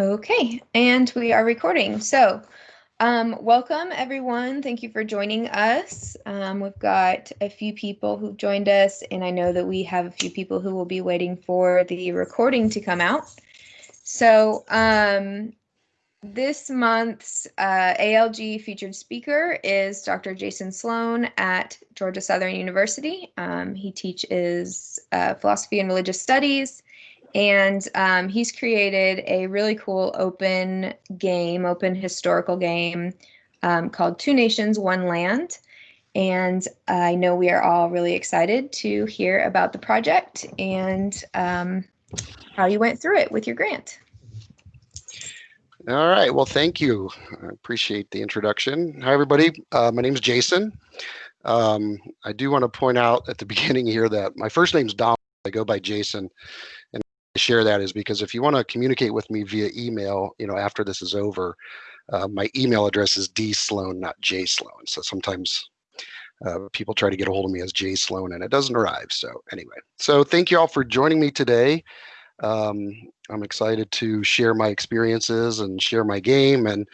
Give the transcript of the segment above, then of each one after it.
Okay, and we are recording. So, um, welcome everyone. Thank you for joining us. Um, we've got a few people who've joined us, and I know that we have a few people who will be waiting for the recording to come out. So, um, this month's uh, ALG featured speaker is Dr. Jason Sloan at Georgia Southern University. Um, he teaches uh, philosophy and religious studies and um, he's created a really cool open game, open historical game um, called Two Nations, One Land. And I know we are all really excited to hear about the project and um, how you went through it with your grant. All right. Well, thank you. I appreciate the introduction. Hi, everybody. Uh, my name is Jason. Um, I do want to point out at the beginning here that my first name is Dom. I go by Jason share that is because if you want to communicate with me via email, you know, after this is over, uh, my email address is D Sloan, not J Sloan. So sometimes uh, people try to get a hold of me as J Sloan and it doesn't arrive. So anyway, so thank you all for joining me today. Um, I'm excited to share my experiences and share my game and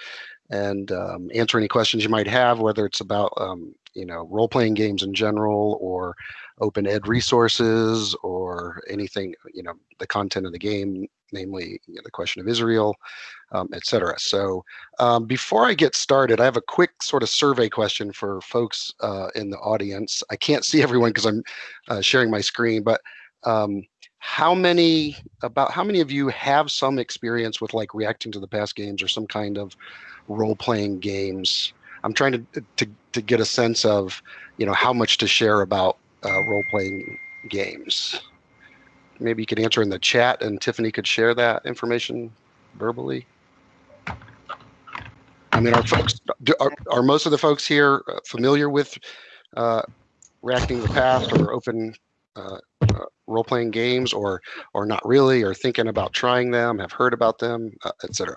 and um, answer any questions you might have, whether it's about um, you know role-playing games in general or open ed resources or anything, you know, the content of the game, namely you know, the question of Israel, um, et cetera. So um, before I get started, I have a quick sort of survey question for folks uh, in the audience. I can't see everyone because I'm uh, sharing my screen, but um, how many, about how many of you have some experience with like reacting to the past games or some kind of role-playing games? I'm trying to, to, to get a sense of, you know, how much to share about uh, role-playing games. Maybe you could answer in the chat and Tiffany could share that information verbally. I mean, are folks, are, are most of the folks here uh, familiar with uh, reacting the past or open uh, uh, role-playing games or or not really or thinking about trying them have heard about them uh, etc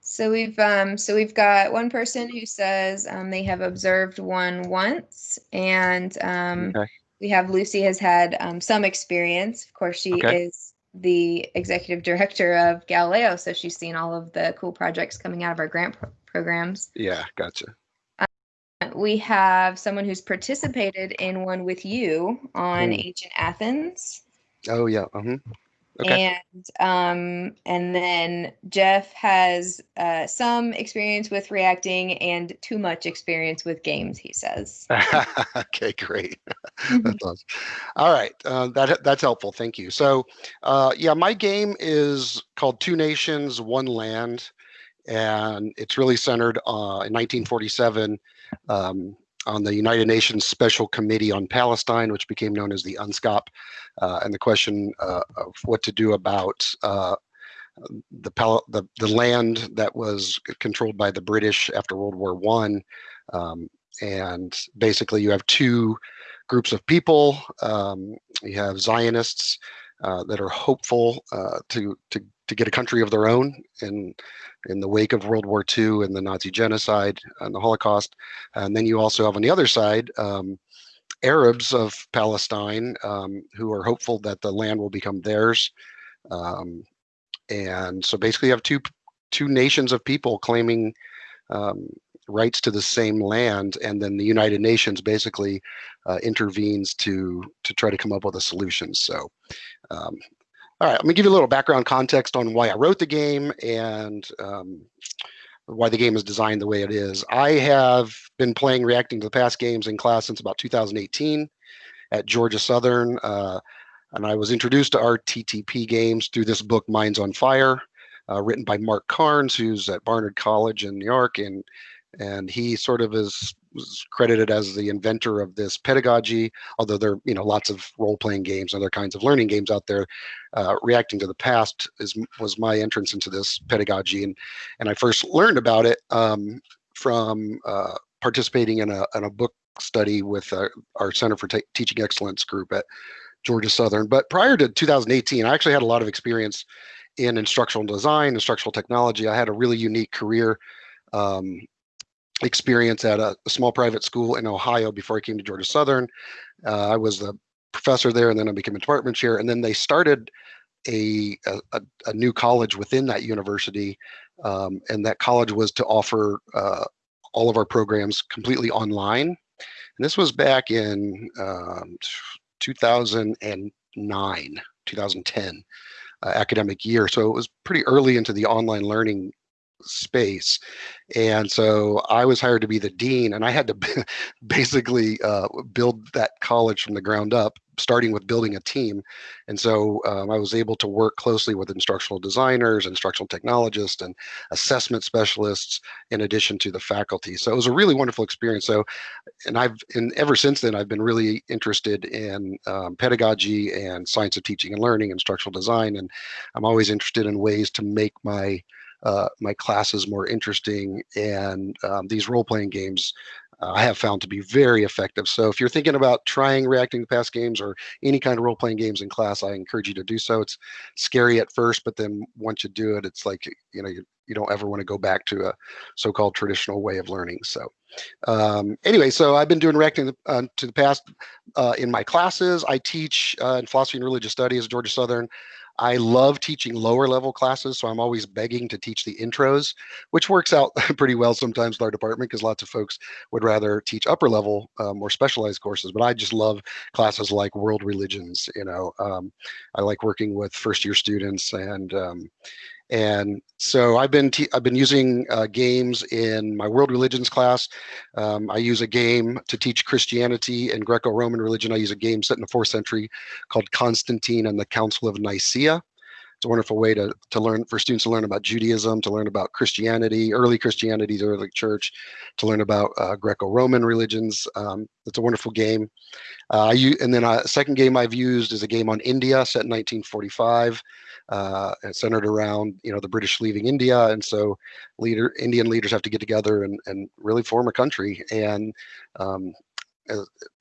so we've um, so we've got one person who says um, they have observed one once and um, okay we have Lucy has had um, some experience. Of course, she okay. is the executive director of Galileo, so she's seen all of the cool projects coming out of our grant pro programs. Yeah, gotcha. Uh, we have someone who's participated in one with you on hmm. ancient Athens. Oh yeah. Uh -huh. Okay. And um, and then Jeff has uh, some experience with reacting and too much experience with games. He says. okay, great. that's awesome. All right, uh, that that's helpful. Thank you. So, uh, yeah, my game is called Two Nations, One Land, and it's really centered uh, in 1947. Um, on the United Nations Special Committee on Palestine, which became known as the UNSCOP, uh, and the question uh, of what to do about uh, the, the, the land that was controlled by the British after World War One, um, and basically you have two groups of people. Um, you have Zionists uh, that are hopeful uh, to to to get a country of their own in in the wake of World War II and the Nazi genocide and the Holocaust. And then you also have on the other side um, Arabs of Palestine um, who are hopeful that the land will become theirs. Um, and so basically you have two two nations of people claiming um, rights to the same land and then the United Nations basically uh, intervenes to to try to come up with a solution. So um, all right, let me give you a little background context on why I wrote the game and um, why the game is designed the way it is. I have been playing reacting to the past games in class since about 2018 at Georgia Southern. Uh, and I was introduced to RTTP games through this book, Minds on Fire, uh, written by Mark Carnes, who's at Barnard College in New York. And, and he sort of is was credited as the inventor of this pedagogy, although there are you know lots of role-playing games and other kinds of learning games out there. Uh, reacting to the past is was my entrance into this pedagogy, and and I first learned about it um, from uh, participating in a in a book study with uh, our Center for Teaching Excellence group at Georgia Southern. But prior to 2018, I actually had a lot of experience in instructional design, instructional technology. I had a really unique career um, experience at a, a, small private school in Ohio before I came to Georgia Southern. Uh, I was the professor there and then I became a department chair. And then they started a, a, a new college within that university, um, and that college was to offer uh, all of our programs completely online. And this was back in um, 2009, 2010 uh, academic year. So it was pretty early into the online learning space. And so I was hired to be the dean, and I had to basically uh, build that college from the ground up, starting with building a team. And so um, I was able to work closely with instructional designers, instructional technologists, and assessment specialists, in addition to the faculty. So it was a really wonderful experience. So, and I've, and ever since then, I've been really interested in um, pedagogy and science of teaching and learning, and instructional design, and I'm always interested in ways to make my uh, my classes more interesting. And um, these role playing games uh, I have found to be very effective. So if you're thinking about trying reacting to past games or any kind of role playing games in class, I encourage you to do so. It's scary at first, but then once you do it, it's like, you know, you, you don't ever want to go back to a so-called traditional way of learning. So um, anyway, so I've been doing reacting uh, to the past uh, in my classes. I teach uh, in philosophy and religious studies at Georgia Southern. I love teaching lower level classes, so I'm always begging to teach the intros, which works out pretty well sometimes with our department because lots of folks would rather teach upper level, uh, more specialized courses. But I just love classes like world religions. You know, um, I like working with first year students and um, and so I've been I've been using uh, games in my world religions class. Um, I use a game to teach Christianity and Greco-Roman religion. I use a game set in the fourth century called Constantine and the Council of Nicaea. It's a wonderful way to, to learn for students to learn about Judaism, to learn about Christianity, early Christianity, the early church, to learn about uh, Greco-Roman religions. Um, it's a wonderful game. Uh, I and then a second game I've used is a game on India set in 1945 uh, centered around you know the British leaving India, and so leader Indian leaders have to get together and and really form a country. And um,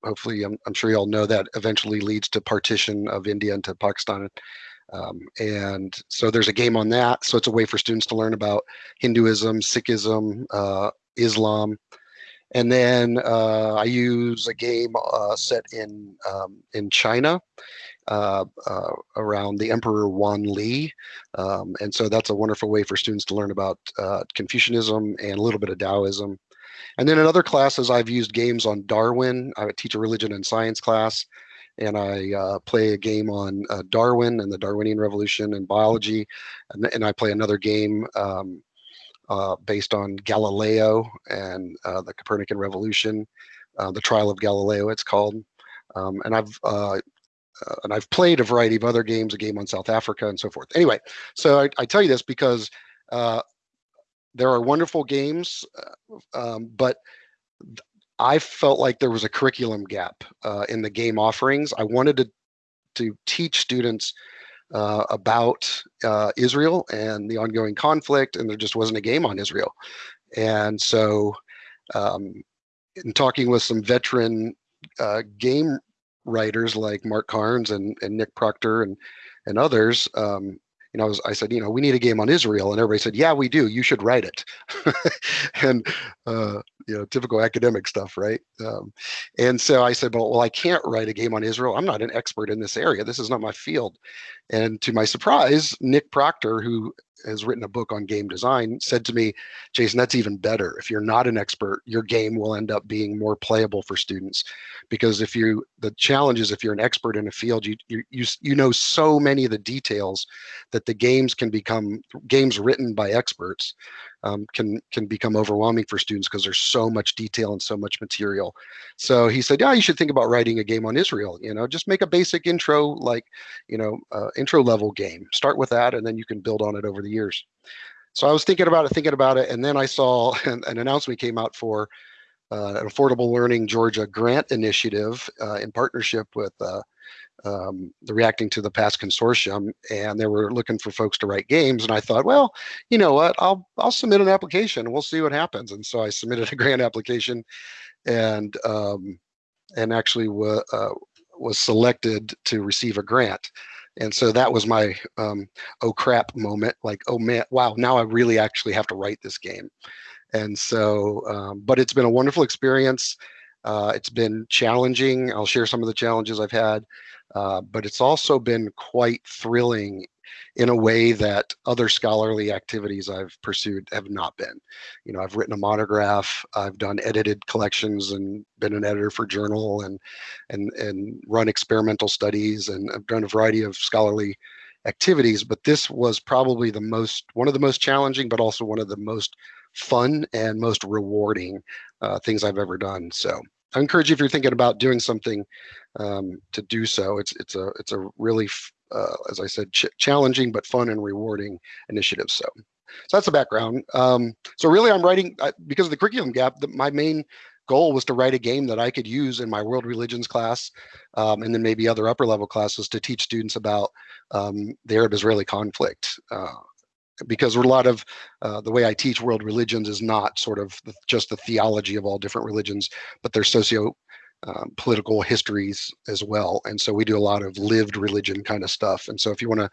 hopefully, I'm, I'm sure you all know that eventually leads to partition of India into Pakistan. Um, and so there's a game on that. So it's a way for students to learn about Hinduism, Sikhism, uh, Islam. And then uh, I use a game uh, set in um, in China uh, uh, around the Emperor Wan Li. Um, and so that's a wonderful way for students to learn about uh, Confucianism and a little bit of Taoism. And then in other classes, I've used games on Darwin. I teach a religion and science class, and I uh, play a game on uh, Darwin and the Darwinian Revolution and biology. And, and I play another game um, based on Galileo and the Copernican Revolution, the Trial of Galileo, it's called. Um, and I've uh, and I've played a variety of other games, a game on South Africa and so forth. Anyway, so I, I tell you this because uh, there are wonderful games, uh, um, but I felt like there was a curriculum gap uh, in the game offerings. I wanted to to teach students uh, about uh, Israel and the ongoing conflict, and there just wasn't a game on Israel. And so, um, in talking with some veteran uh, game writers like Mark Carnes and, and Nick Proctor and and others, um, you know, I, was, I, said, you know, we need a game on Israel, and everybody said, yeah, we do. You should write it, and uh, you know, typical academic stuff, right? Um, and so I said, well, well, I can't write a game on Israel. I'm not an expert in this area. This is not my field. And to my surprise, Nick Proctor, who has written a book on game design, said to me, Jason, that's even better. If you're not an expert, your game will end up being more playable for students. Because if you, the challenge is if you're an expert in a field, you, you, you, you know so many of the details that the games can become, games written by experts um, can can become overwhelming for students because there's so much detail and so much material. So he said, yeah, you should think about writing a game on Israel. You know, just make a basic intro, like, you know, uh, intro level game. Start with that, and then you can build on it over the years. So I was thinking about it, thinking about it, and then I saw an, an announcement came out for uh, an Affordable Learning Georgia grant initiative uh, in partnership with uh, um, the Reacting to the Past consortium, and they were looking for folks to write games. And I thought, well, you know what? I'll I'll submit an application. And we'll see what happens. And so I submitted a grant application, and um, and actually w- uh, was selected to receive a grant. And so that was my um, oh crap moment. Like, oh man, wow! Now I really actually have to write this game. And so, um, but it's been a wonderful experience. Uh, it's been challenging. I'll share some of the challenges I've had. uh, but it's also been quite thrilling in a way that other scholarly activities I've pursued have not been. You know, I've written a monograph, I've done edited collections and been an editor for journal and and and run experimental studies and I've done a variety of scholarly activities, but this was probably the most one of the most challenging, but also one of the most fun and most rewarding uh, things I've ever done. So I encourage you if you're thinking about doing something um, to do so. It's it's a it's a really uh, as I said ch challenging but fun and rewarding initiatives. So so that's the background. Um, so really, I'm writing uh, because of the curriculum gap. The, my main goal was to write a game that I could use in my world religions class, um, and then maybe other upper level classes to teach students about um, the Arab-Israeli conflict. Uh, because a lot of uh, the way I teach world religions is not sort of the, just the theology of all different religions, but their socio um, political histories as well. And so we do a lot of lived religion kind of stuff. And so if you want to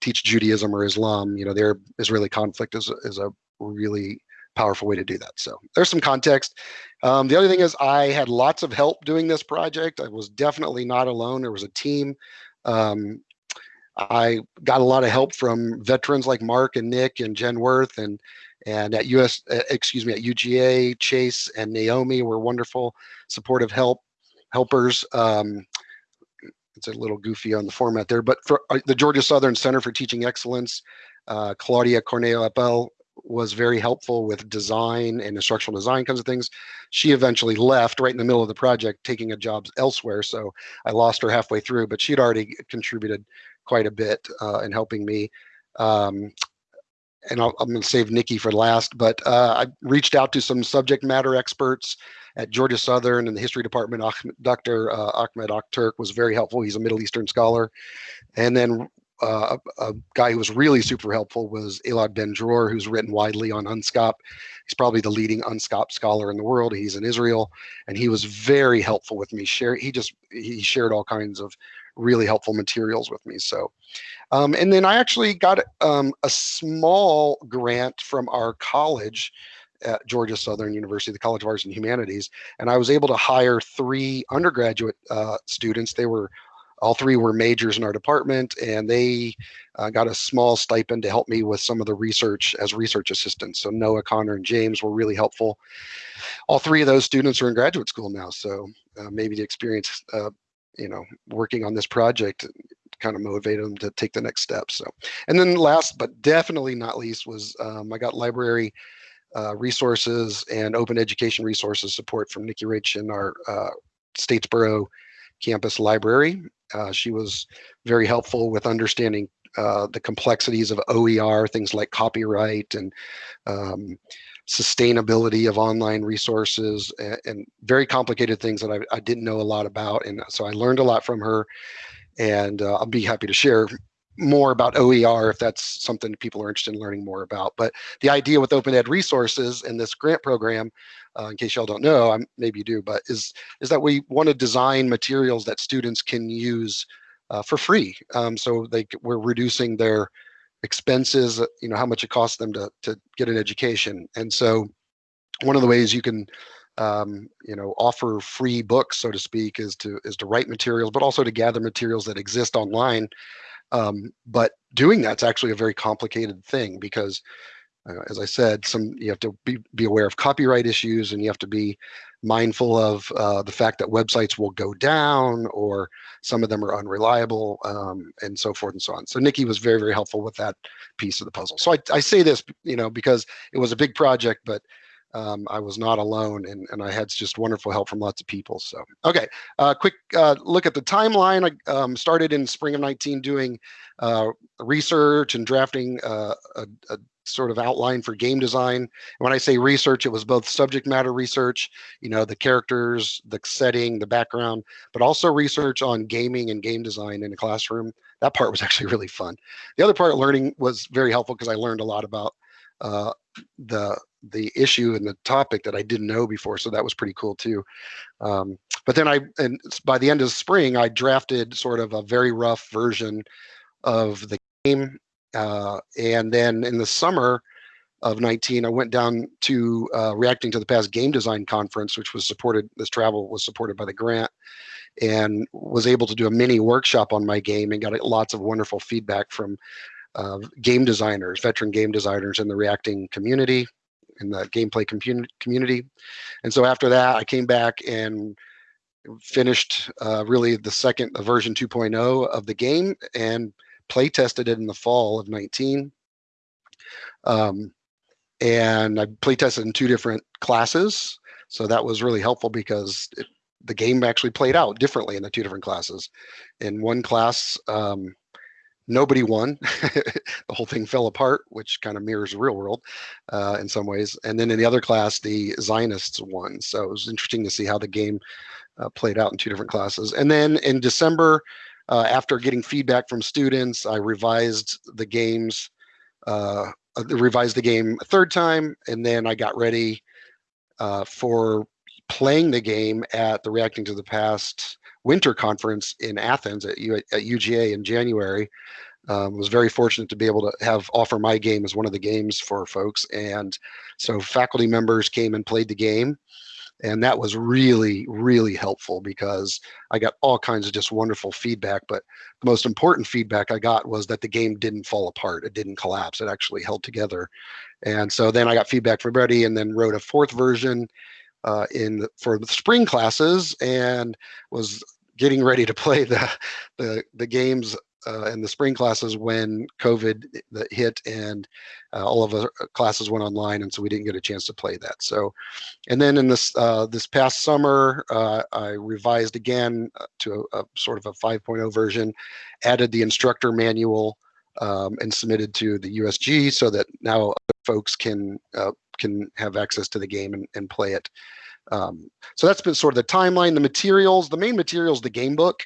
teach Judaism or Islam, you know, their Israeli conflict is, is a really powerful way to do that. So there's some context. Um, the other thing is I had lots of help doing this project. I was definitely not alone. There was a team. Um, I got a lot of help from veterans like Mark and Nick and Jen Worth and and at US, uh, excuse me, at UGA, Chase and Naomi were wonderful supportive help helpers. Um, it's a little goofy on the format there, but for uh, the Georgia Southern Center for Teaching Excellence, uh, Claudia Cornejo Happel was very helpful with design and instructional design kinds of things. She eventually left right in the middle of the project, taking a job elsewhere. So I lost her halfway through, but she'd already contributed quite a bit uh, in helping me. Um, and i am going to save Nikki for last, but uh, I reached out to some subject matter experts at Georgia Southern and the history department. Dr. Uh, Ahmed Akturk was very helpful. He's a Middle Eastern scholar. And then uh, a, a, guy who was really super helpful was Elad Ben Dror, who's written widely on UNSCOP. He's probably the leading UNSCOP scholar in the world. He's in Israel, and he was very helpful with me. Share he just he shared all kinds of really helpful materials with me. So, um, and then I actually got um, a small grant from our college at Georgia Southern University, the College of Arts and Humanities, and I was able to hire three undergraduate uh, students. They were all three were majors in our department, and they uh, got a small stipend to help me with some of the research as research assistants. So Noah, Connor, and James were really helpful. All three of those students are in graduate school now, so uh, maybe the experience uh, you know, working on this project kind of motivated them to take the next step. So, and then last but definitely not least was um, I got library uh, resources and open education resources support from Nikki Rich in our uh, Statesboro campus library. Uh, she was very helpful with understanding uh, the complexities of OER, things like copyright and um, sustainability of online resources and, and very complicated things that I, I, didn't know a lot about. And so I learned a lot from her and uh, I'll be happy to share more about OER if that's something people are interested in learning more about. But the idea with Open Ed resources and this grant program, uh, in case y'all don't know, I'm, maybe you do, but is, is that we want to design materials that students can use uh, for free. Um, so they, we're reducing their expenses, you know, how much it costs them to, to get an education. And so one of the ways you can, um, you know, offer free books, so to speak, is to is to write materials, but also to gather materials that exist online. Um, but doing that's actually a very complicated thing because, uh, as I said, some you have to be, be aware of copyright issues and you have to be mindful of uh, the fact that websites will go down or some of them are unreliable um, and so forth and so on. So Nikki was very, very helpful with that piece of the puzzle. So I, I say this, you know, because it was a big project, but um, I was not alone and, and I had just wonderful help from lots of people. So, okay, uh, quick uh, look at the timeline. I um, started in spring of 19 doing uh, research and drafting uh, a, a, sort of outline for game design. And when I say research, it was both subject matter research, you know, the characters, the setting, the background, but also research on gaming and game design in a classroom. That part was actually really fun. The other part learning was very helpful because I learned a lot about uh, the the issue and the topic that I didn't know before. So that was pretty cool too. Um, but then I, and by the end of spring, I drafted sort of a very rough version of the game uh, and then in the summer of 19, I went down to uh, Reacting to the Past Game Design Conference, which was supported, this travel was supported by the grant. and was able to do a mini workshop on my game and got lots of wonderful feedback from uh, game designers, veteran game designers in the reacting community, in the gameplay community. And so after that, I came back and finished uh, really the second the version 2.0 of the game and play tested it in the fall of 19. Um, and I play tested in two different classes. So that was really helpful because it, the game actually played out differently in the two different classes. In one class, um, nobody won. the whole thing fell apart, which kind of mirrors the real world uh, in some ways. And then in the other class, the Zionists won. So it was interesting to see how the game uh, played out in two different classes. And then in December, uh, after getting feedback from students, I revised the games, uh, uh, revised the game a third time, and then I got ready uh, for playing the game at the Reacting to the Past winter conference in Athens at, U at UGA in January. Um, was very fortunate to be able to have offer my game as one of the games for folks, and so faculty members came and played the game and that was really really helpful because i got all kinds of just wonderful feedback. But the most important feedback i got was that the game didn't fall apart. It didn't collapse. It actually held together. And so then i got feedback from everybody and then wrote a fourth version uh, in for the spring classes and was getting ready to play the the, the games uh, in the spring classes when COVID hit and uh, all of our classes went online, and so we didn't get a chance to play that. So, and then in this uh, this past summer, uh, I revised again uh, to a, a, sort of a 5.0 version, added the instructor manual, um, and submitted to the USG so that now folks can uh, can have access to the game and, and play it. Um, so that's been sort of the timeline, the materials. The main materials, the game book.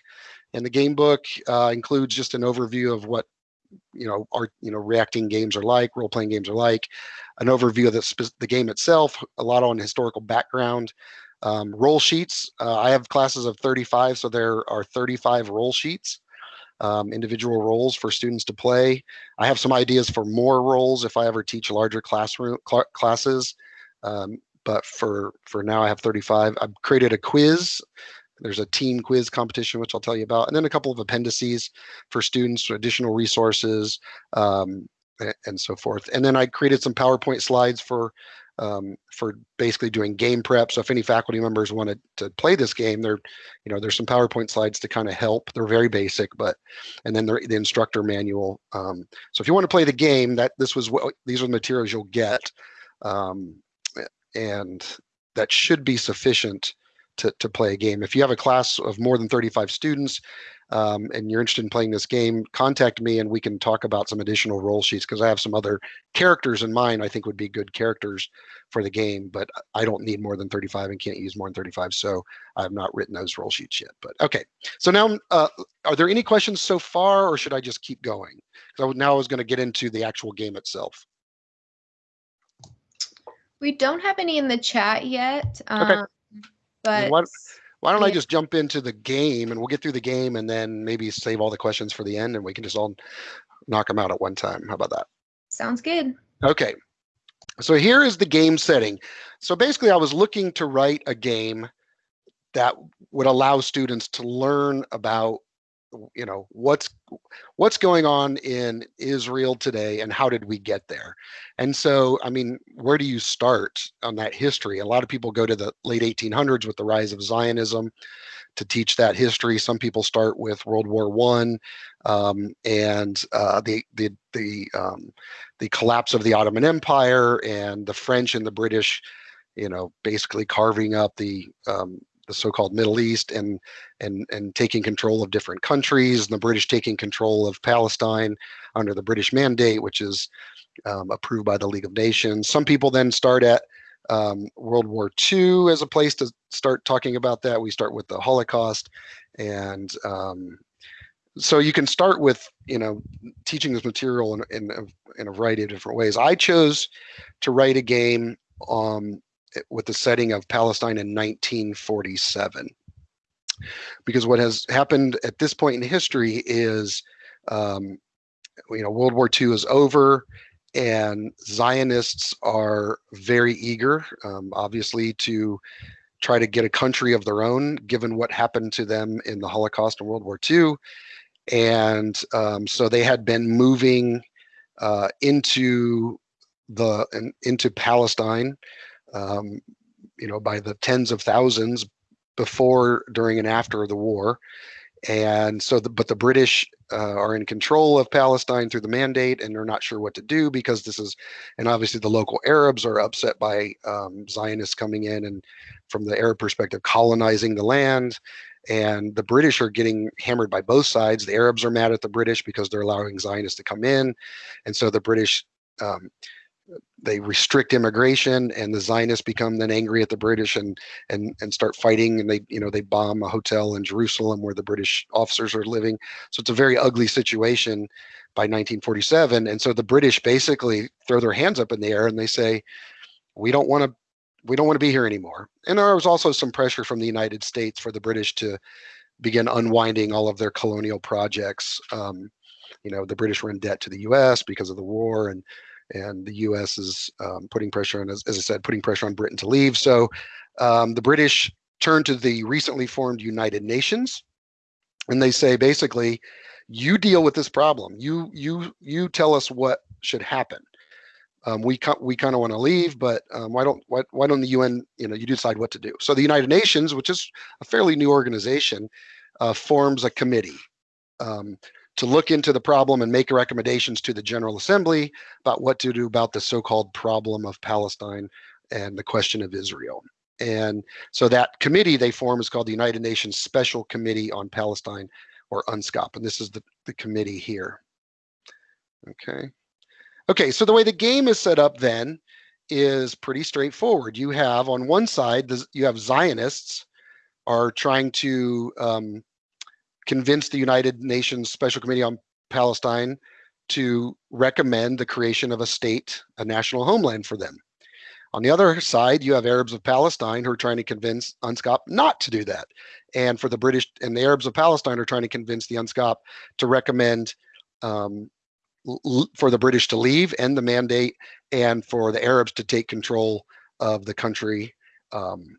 And the game book uh, includes just an overview of what you know our you know reacting games are like, role playing games are like, an overview of the the game itself, a lot on historical background, um, role sheets. Uh, I have classes of 35, so there are 35 role sheets. Um, individual roles for students to play. I have some ideas for more roles if I ever teach larger classroom cl classes. Um, but for for now, I have 35. I've created a quiz there's a team quiz competition, which I'll tell you about, and then a couple of appendices for students, for additional resources, um, and so forth. And then I created some PowerPoint slides for um, for basically doing game prep. So if any faculty members wanted to play this game, there, you know, there's some PowerPoint slides to kind of help. They're very basic, but and then the instructor manual. Um, so if you want to play the game, that this was what these are the materials you'll get, um, and that should be sufficient to, to play a game. If you have a class of more than 35 students um, and you're interested in playing this game, contact me and we can talk about some additional role sheets because I have some other characters in mind I think would be good characters for the game, but I don't need more than 35 and can't use more than 35. So I have not written those role sheets yet, but okay. So now, uh, are there any questions so far or should I just keep going? So now I was gonna get into the actual game itself. We don't have any in the chat yet. Okay. Um, but why, why don't yeah. I just jump into the game and we'll get through the game and then maybe save all the questions for the end and we can just all knock them out at one time. How about that? Sounds good. Okay. So here is the game setting. So basically I was looking to write a game that would allow students to learn about you know what's what's going on in Israel today and how did we get there? And so I mean where do you start on that history? A lot of people go to the late 1800s with the rise of Zionism to teach that history. Some people start with World War one um, and uh, the the the um, the collapse of the Ottoman Empire and the French and the British you know basically carving up the um, the so-called Middle East and and and taking control of different countries, and the British taking control of Palestine under the British Mandate, which is um, approved by the League of Nations. Some people then start at um, World War II as a place to start talking about that. We start with the Holocaust, and um, so you can start with you know teaching this material in, in, in a variety of different ways. I chose to write a game um, with the setting of Palestine in 1947. Because what has happened at this point in history is, um, you know, World War II is over and Zionists are very eager, um, obviously, to try to get a country of their own, given what happened to them in the Holocaust and World War II. And um, so they had been moving uh, into the into Palestine, um, you know, by the tens of thousands before, during, and after the war. And so, the, but the British uh, are in control of Palestine through the mandate, and they're not sure what to do because this is, and obviously the local Arabs are upset by um, Zionists coming in and, from the Arab perspective, colonizing the land. And the British are getting hammered by both sides. The Arabs are mad at the British because they're allowing Zionists to come in, and so the British um, they restrict immigration and the zionists become then angry at the british and and and start fighting and they you know they bomb a hotel in jerusalem where the british officers are living. So it's a very ugly situation by 1947 and so the british basically throw their hands up in the air and they say we don't want to we don't want to be here anymore. And there was also some pressure from the united states for the british to begin unwinding all of their colonial projects. Um, you know the british were in debt to the us because of the war and and the U.S. is um, putting pressure on, as, as, I said, putting pressure on Britain to leave. So um, the British turn to the recently formed United Nations, and they say basically, you deal with this problem. You you you tell us what should happen. Um, we we kind of want to leave, but um, why don't why, why don't the UN you know you decide what to do? So the United Nations, which is a fairly new organization, uh, forms a committee. To look into the problem and make recommendations to the General Assembly about what to do about the so-called problem of Palestine and the question of Israel. And so that committee they form is called the United Nations Special Committee on Palestine or UNSCOP. And this is the, the committee here. Okay. Okay, so the way the game is set up then is pretty straightforward. You have on one side, you have Zionists are trying to um, convinced the United Nations Special Committee on Palestine to recommend the creation of a state, a national homeland for them. On the other side, you have Arabs of Palestine who are trying to convince UNSCOP not to do that. And for the British and the Arabs of Palestine are trying to convince the UNSCOP to recommend um, for the British to leave, end the mandate, and for the Arabs to take control of the country um,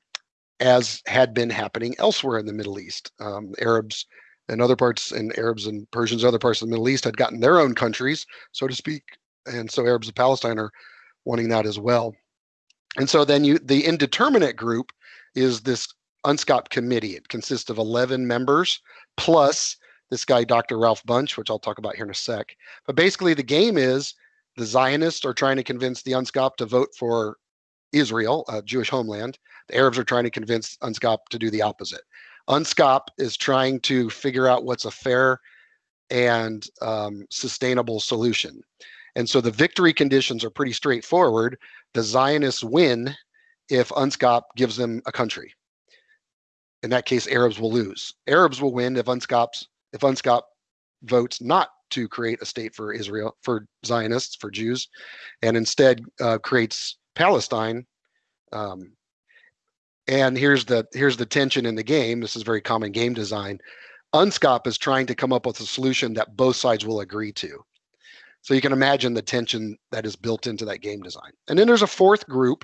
as had been happening elsewhere in the Middle East. Um, Arabs and other parts and Arabs and Persians, other parts of the Middle East had gotten their own countries, so to speak. And so Arabs of Palestine are wanting that as well. And so then you the indeterminate group is this UNSCOP committee. It consists of 11 members plus this guy, Dr. Ralph Bunche, which I'll talk about here in a sec. But basically the game is the Zionists are trying to convince the UNSCOP to vote for Israel, a Jewish homeland. The Arabs are trying to convince UNSCOP to do the opposite. UNSCOP is trying to figure out what's a fair and um, sustainable solution. And so the victory conditions are pretty straightforward. The Zionists win if UNSCOP gives them a country. In that case, Arabs will lose. Arabs will win if UNSCOP's if UNSCOP votes not to create a state for Israel, for Zionists, for Jews, and instead uh, creates Palestine um, and here's the here's the tension in the game. This is very common game design. UNSCOP is trying to come up with a solution that both sides will agree to. So you can imagine the tension that is built into that game design. And then there's a fourth group,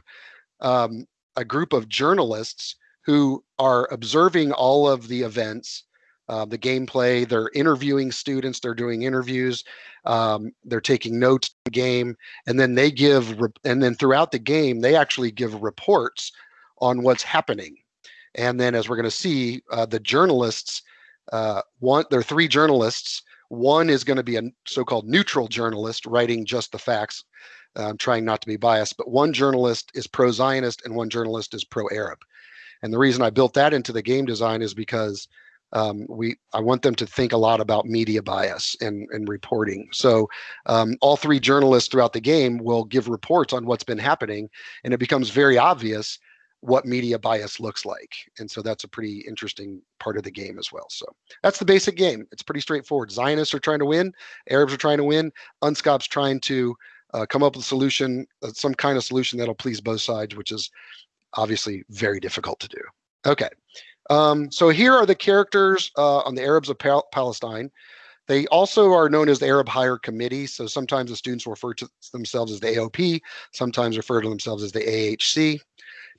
um, a group of journalists who are observing all of the events, uh, the gameplay. They're interviewing students. They're doing interviews. Um, they're taking notes the game, and then they give. and then throughout the game, they actually give reports on what's happening. And then, as we're going to see, uh, the journalists, uh, one, there are three journalists. One is going to be a so-called neutral journalist writing just the facts, um, trying not to be biased. But one journalist is pro-Zionist and one journalist is pro-Arab. And the reason I built that into the game design is because um, we I want them to think a lot about media bias and, and reporting. So um, all three journalists throughout the game will give reports on what's been happening, and it becomes very obvious what media bias looks like. And so that's a pretty interesting part of the game as well. So that's the basic game. It's pretty straightforward. Zionists are trying to win, Arabs are trying to win, UNSCOP's trying to uh, come up with a solution, uh, some kind of solution that'll please both sides, which is obviously very difficult to do. Okay, um, so here are the characters uh, on the Arabs of Pal Palestine. They also are known as the Arab Higher Committee. So sometimes the students refer to themselves as the AOP, sometimes refer to themselves as the AHC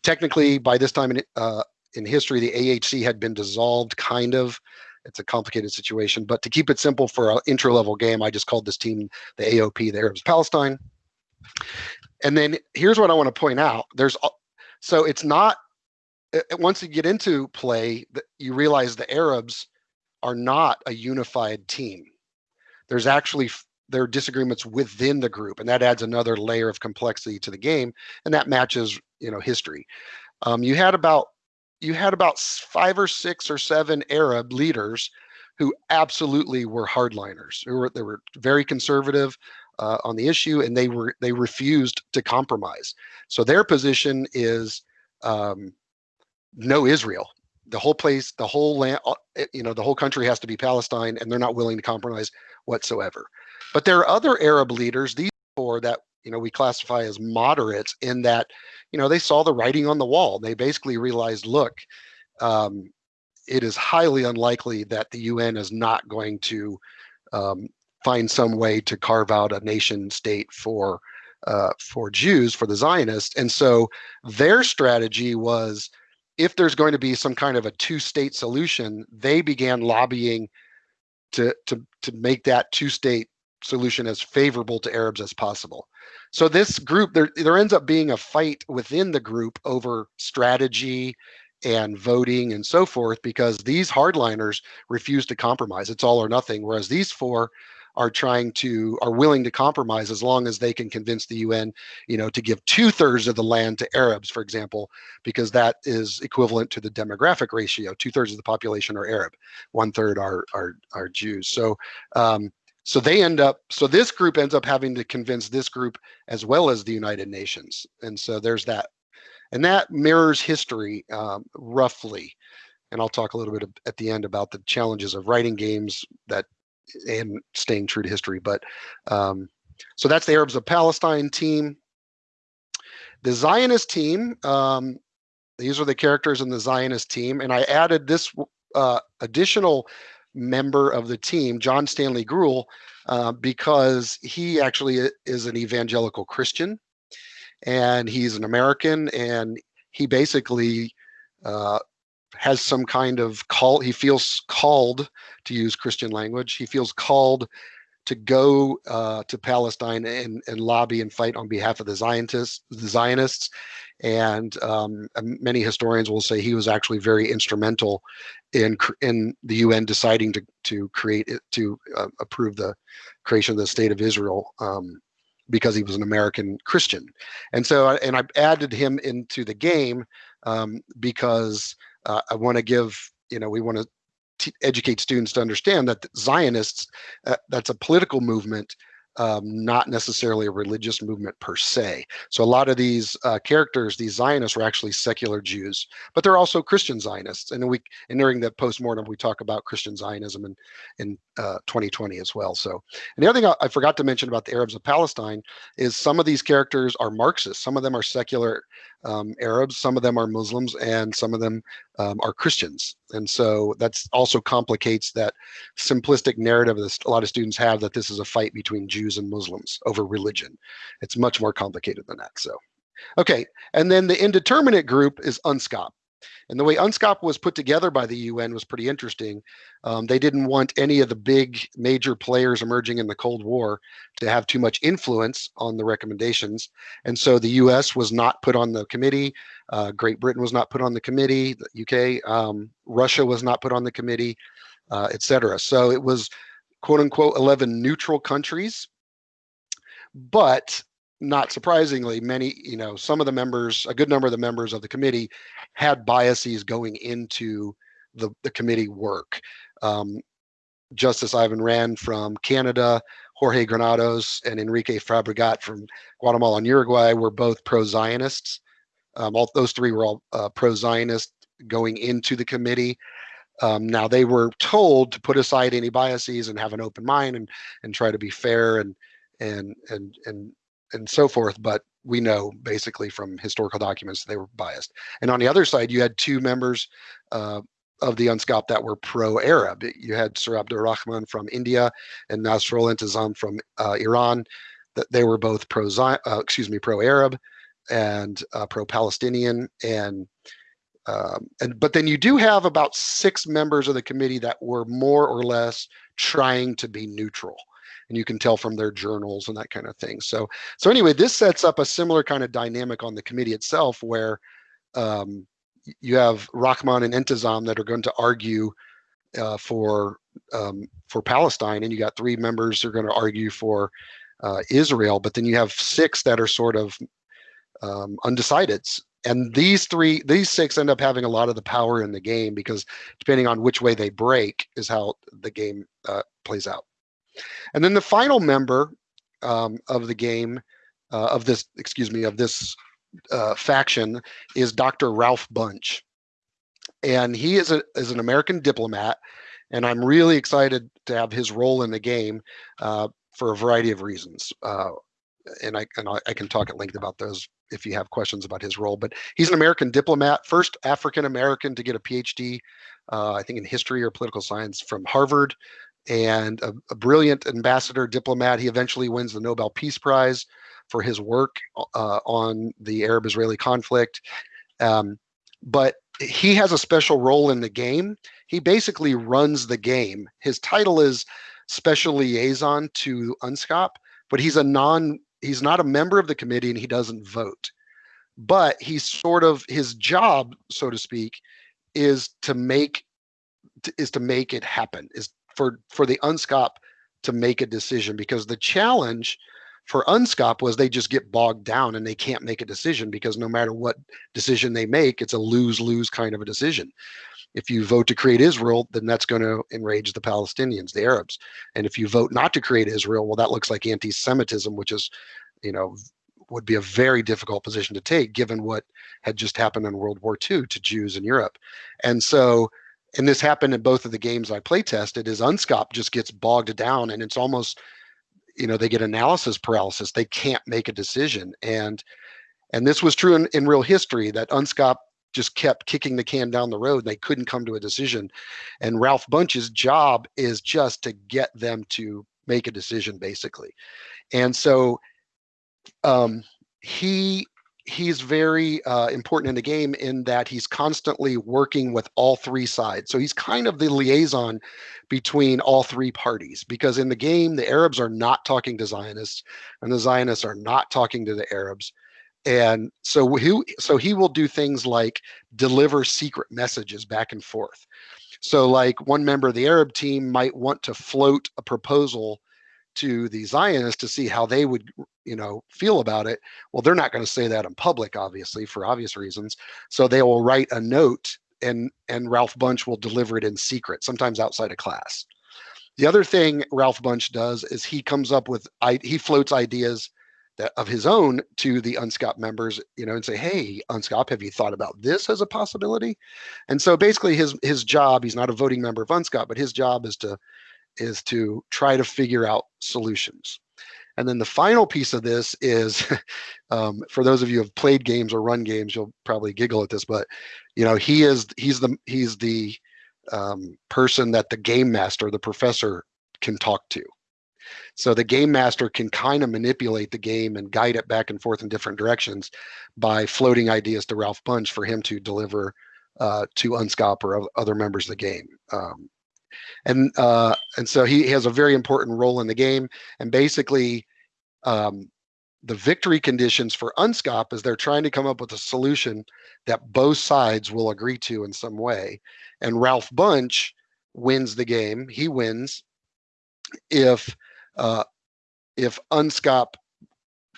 technically by this time in uh, in history, the AHC had been dissolved, kind of. It's a complicated situation, but to keep it simple for an intro level game, I just called this team the AOP, the Arabs Palestine. And then here's what I want to point out. There's so it's not once you get into play, you realize the Arabs are not a unified team. There's actually there are disagreements within the group, and that adds another layer of complexity to the game, and that matches you know history. Um, you had about you had about five or six or seven Arab leaders who absolutely were hardliners. Who were they were very conservative uh, on the issue, and they were they refused to compromise. So their position is um, no Israel. The whole place, the whole land, uh, you know, the whole country has to be Palestine, and they're not willing to compromise whatsoever. But there are other Arab leaders, these four that you know we classify as moderates, in that you know they saw the writing on the wall. They basically realized, look, um, it is highly unlikely that the UN is not going to um, find some way to carve out a nation state for uh, for Jews, for the Zionists. And so their strategy was if there's going to be some kind of a two-state solution, they began lobbying to to to make that two-state solution as favorable to Arabs as possible. So this group, there there ends up being a fight within the group over strategy and voting and so forth because these hardliners refuse to compromise. It's all or nothing. Whereas these four are trying to are willing to compromise as long as they can convince the UN, you know, to give two thirds of the land to Arabs, for example, because that is equivalent to the demographic ratio. Two thirds of the population are Arab, one third are are are Jews. So. Um, so they end up, so this group ends up having to convince this group as well as the United Nations. And so there's that. And that mirrors history um, roughly. And I'll talk a little bit at the end about the challenges of writing games that and staying true to history. But um, so that's the Arabs of Palestine team. The Zionist team, um, these are the characters in the Zionist team. And I added this uh, additional member of the team, John Stanley Grauel, uh, because he actually is an evangelical Christian and he's an American and he basically uh, has some kind of call he feels called to use christian language he feels called to go uh, to palestine and, and lobby and fight on behalf of the zionists the zionists and um, many historians will say he was actually very instrumental in in the un deciding to to create it to uh, approve the creation of the state of israel um, because he was an American Christian. And so, and I added him into the game um, because uh, I want to give, you know, we want to educate students to understand that Zionists, uh, that's a political movement um, not necessarily a religious movement per se. So a lot of these uh, characters, these Zionists, were actually secular Jews, but they're also Christian Zionists. And we, and during the postmortem, we talk about Christian Zionism in in uh, 2020 as well. So, and the other thing I, I, forgot to mention about the Arabs of Palestine is some of these characters are Marxists. Some of them are secular um, Arabs, some of them are Muslims, and some of them um, are Christians. And so that's also complicates that simplistic narrative that a lot of students have that this is a fight between Jews and Muslims over religion. It's much more complicated than that. So, okay. And then the indeterminate group is UNSCOP. And the way UNSCOP was put together by the UN was pretty interesting. Um, they didn't want any of the big major players emerging in the Cold War to have too much influence on the recommendations. And so the US was not put on the committee. Uh, Great Britain was not put on the committee, the UK, um, Russia was not put on the committee, uh, et cetera. So it was quote unquote 11 neutral countries. But not surprisingly, many, you know, some of the members, a good number of the members of the committee had biases going into the, the committee work. Um, Justice Ivan Rand from Canada, Jorge Granados, and Enrique Fabregat from Guatemala and Uruguay were both pro-Zionists. Um, all those three were all uh, pro-Zionist going into the committee. Um, now they were told to put aside any biases and have an open mind and and try to be fair and and and and and so forth, but we know basically from historical documents they were biased. And on the other side, you had two members uh, of the UNSCOP that were pro-Arab. You had Sir Abdul Rahman from India and Nasrullah Intizam from uh, Iran. That they were both pro, uh, excuse me, pro-Arab and uh, pro-Palestinian. And um, and but then you do have about six members of the committee that were more or less trying to be neutral and you can tell from their journals and that kind of thing so so anyway this sets up a similar kind of dynamic on the committee itself where um, you have Rahman and Intizam that are going to argue uh, for um, for Palestine, and you got three members who are going to argue for uh, Israel, but then you have six that are sort of um, undecideds. And these three, these six end up having a lot of the power in the game because depending on which way they break is how the game uh, plays out. And then the final member um, of the game, uh, of this, excuse me, of this uh, faction is Dr. Ralph Bunche. And he is, a, is an American diplomat, and I'm really excited to have his role in the game uh, for a variety of reasons. Uh, and I, and I can talk at length about those if you have questions about his role. But he's an American diplomat, first African American to get a PhD, uh, I think in history or political science from Harvard, and a, a, brilliant ambassador diplomat. He eventually wins the Nobel Peace Prize for his work uh, on the Arab-Israeli conflict. Um, but he has a special role in the game. He basically runs the game. His title is special liaison to UNSCOP, but he's a non, he's not a member of the committee and he doesn't vote. But he's sort of his job, so to speak, is to make is to make it happen, is for for the UNSCOP to make a decision because the challenge for UNSCOP was they just get bogged down and they can't make a decision because no matter what decision they make, it's a lose-lose kind of a decision. If you vote to create Israel, then that's going to enrage the Palestinians, the Arabs. And if you vote not to create Israel, well, that looks like anti-Semitism, which is, you know, would be a very difficult position to take given what had just happened in World War II to Jews in Europe. And so, and this happened in both of the games I play tested, is UNSCOP just gets bogged down and it's almost you know they get analysis paralysis. They can't make a decision. And and this was true in, in real history that unscop just kept kicking the can down the road and they couldn't come to a decision. And ralph Bunche's job is just to get them to make a decision basically. And so um, he he's very uh, important in the game in that he's constantly working with all three sides. So he's kind of the liaison between all three parties because in the game, the Arabs are not talking to Zionists and the Zionists are not talking to the Arabs. And so he, so he will do things like deliver secret messages back and forth. So like one member of the Arab team might want to float a proposal to the Zionists to see how they would, you know, feel about it. Well, they're not going to say that in public, obviously, for obvious reasons. So they will write a note and and Ralph Bunche will deliver it in secret, sometimes outside of class. The other thing Ralph Bunche does is he comes up with he floats ideas that of his own to the UNSCOP members, you know, and say, "Hey, UNSCOP, have you thought about this as a possibility?" And so basically, his his job, he's not a voting member of UNSCOP, but his job is to is to try to figure out solutions. And then the final piece of this is, um, for those of you who have played games or run games, you'll probably giggle at this, but you know he is he's the he's the um, person that the game master, the professor, can talk to. So the game master can kind of manipulate the game and guide it back and forth in different directions by floating ideas to Ralph Bunche for him to deliver uh, to Unscop or other members of the game. Um, and uh, and so he has a very important role in the game. And basically, um, the victory conditions for UNSCOP is they're trying to come up with a solution that both sides will agree to in some way. And Ralph Bunche wins the game. He wins if uh, if UNSCOP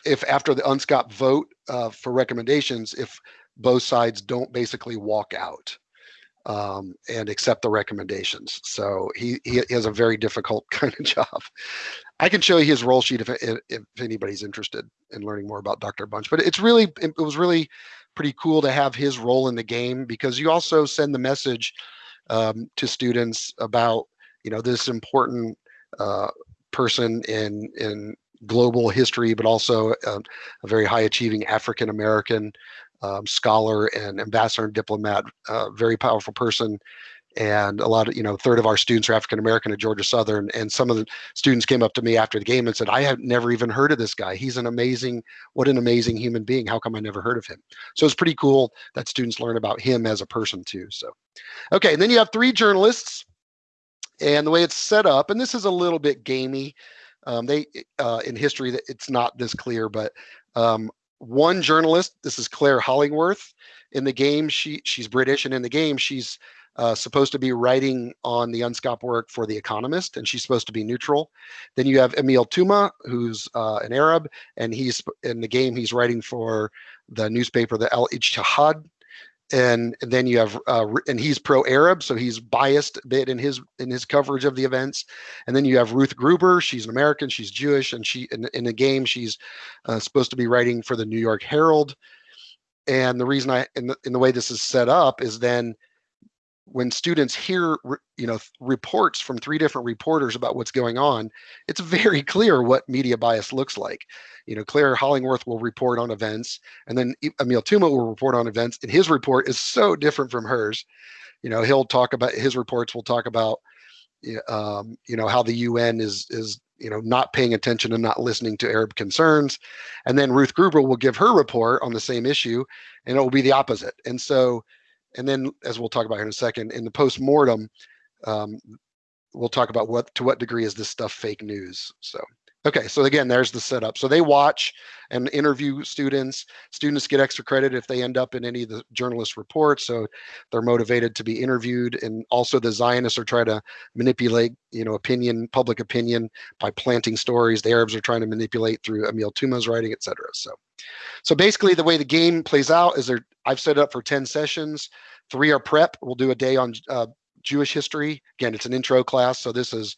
if after the UNSCOP vote uh, for recommendations, if both sides don't basically walk out um, and accept the recommendations. So he, he has a very difficult kind of job. I can show you his role sheet if, if, if anybody's interested in learning more about Dr. Bunche, but it's really, it was really pretty cool to have his role in the game because you also send the message um, to students about, you know, this important uh, person in, in global history, but also a, a very high achieving African American um, scholar and ambassador and diplomat, uh, very powerful person. and a lot of you know third of our students are african american at georgia southern. And some of the students came up to me after the game and said i have never even heard of this guy. He's an amazing what an amazing human being. How come i never heard of him? So it's pretty cool that students learn about him as a person too so. Okay and then you have three journalists and the way it's set up and this is a little bit gamey. Um, they uh, in history it's not this clear but um, one journalist this is clare hollingworth in the game she she's british and in the game she's uh, supposed to be writing on the UNSCOP work for The Economist, and she's supposed to be neutral. Then you have Emil Tuma, who's uh, an Arab, and he's in the game, he's writing for the newspaper, the Al Ijtihad. And, then you have, uh, and he's pro-Arab, so he's biased a bit in his in his coverage of the events. And then you have Ruth Gruber, she's an American, she's Jewish, and she in, in the game she's uh, supposed to be writing for the New York Herald. And the reason I, in the, in the way this is set up, is then when students hear you know reports from three different reporters about what's going on it's very clear what media bias looks like. You know clare hollingworth will report on events and then emil tuma will report on events and his report is so different from hers. You know he'll talk about his reports will talk about um, you know how the un is is you know not paying attention and not listening to arab concerns. And then ruth gruber will give her report on the same issue and it will be the opposite. And so and then as we'll talk about here in a second, in the post-mortem, um, we'll talk about what to what degree is this stuff fake news. So okay, so again, there's the setup. So they watch and interview students. Students get extra credit if they end up in any of the journalist reports. So they're motivated to be interviewed. And also the Zionists are trying to manipulate, you know, opinion, public opinion by planting stories. The Arabs are trying to manipulate through Emil Tuma's writing, etc. So so basically the way the game plays out is there, I've set it up for 10 sessions. Three are prep. We'll do a day on uh, Jewish history. Again, it's an intro class. So this is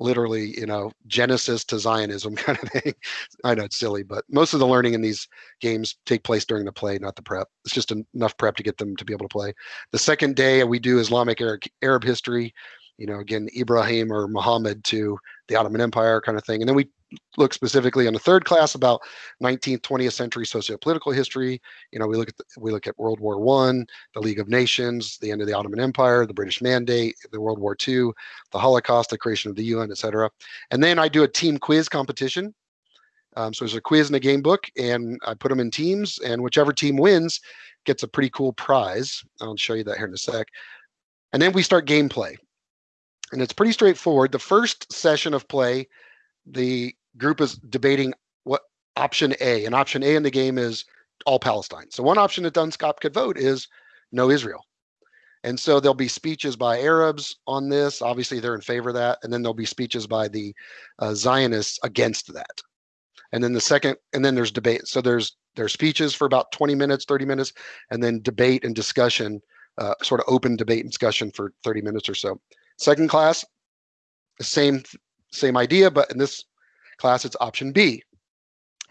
literally, you know, Genesis to Zionism kind of thing. I know it's silly, but most of the learning in these games take place during the play, not the prep. It's just enough prep to get them to be able to play. The second day we do Islamic Arab, Arab history, you know, again, Ibrahim or Muhammad to the Ottoman Empire kind of thing. And then we look specifically in the third class about 19th 20th century socio-political history. You know we look at the, we look at world war one the league of nations the end of the ottoman empire the british mandate the world war ii the holocaust the creation of the un etc and then i do a team quiz competition. Um, so there's a quiz and a game book and i put them in teams and whichever team wins gets a pretty cool prize. I'll show you that here in a sec. And then we start gameplay. And it's pretty straightforward. The first session of play the group is debating what option A, and option A in the game is all Palestine. So one option that UNSCOP could vote is no Israel. And so there'll be speeches by Arabs on this. Obviously, they're in favor of that. And then there'll be speeches by the uh, Zionists against that. And then the second, and then there's debate. So there's there's speeches for about 20 minutes, 30 minutes, and then debate and discussion, uh, sort of open debate and discussion for 30 minutes or so. Second class, same same idea, but in this class, it's option B,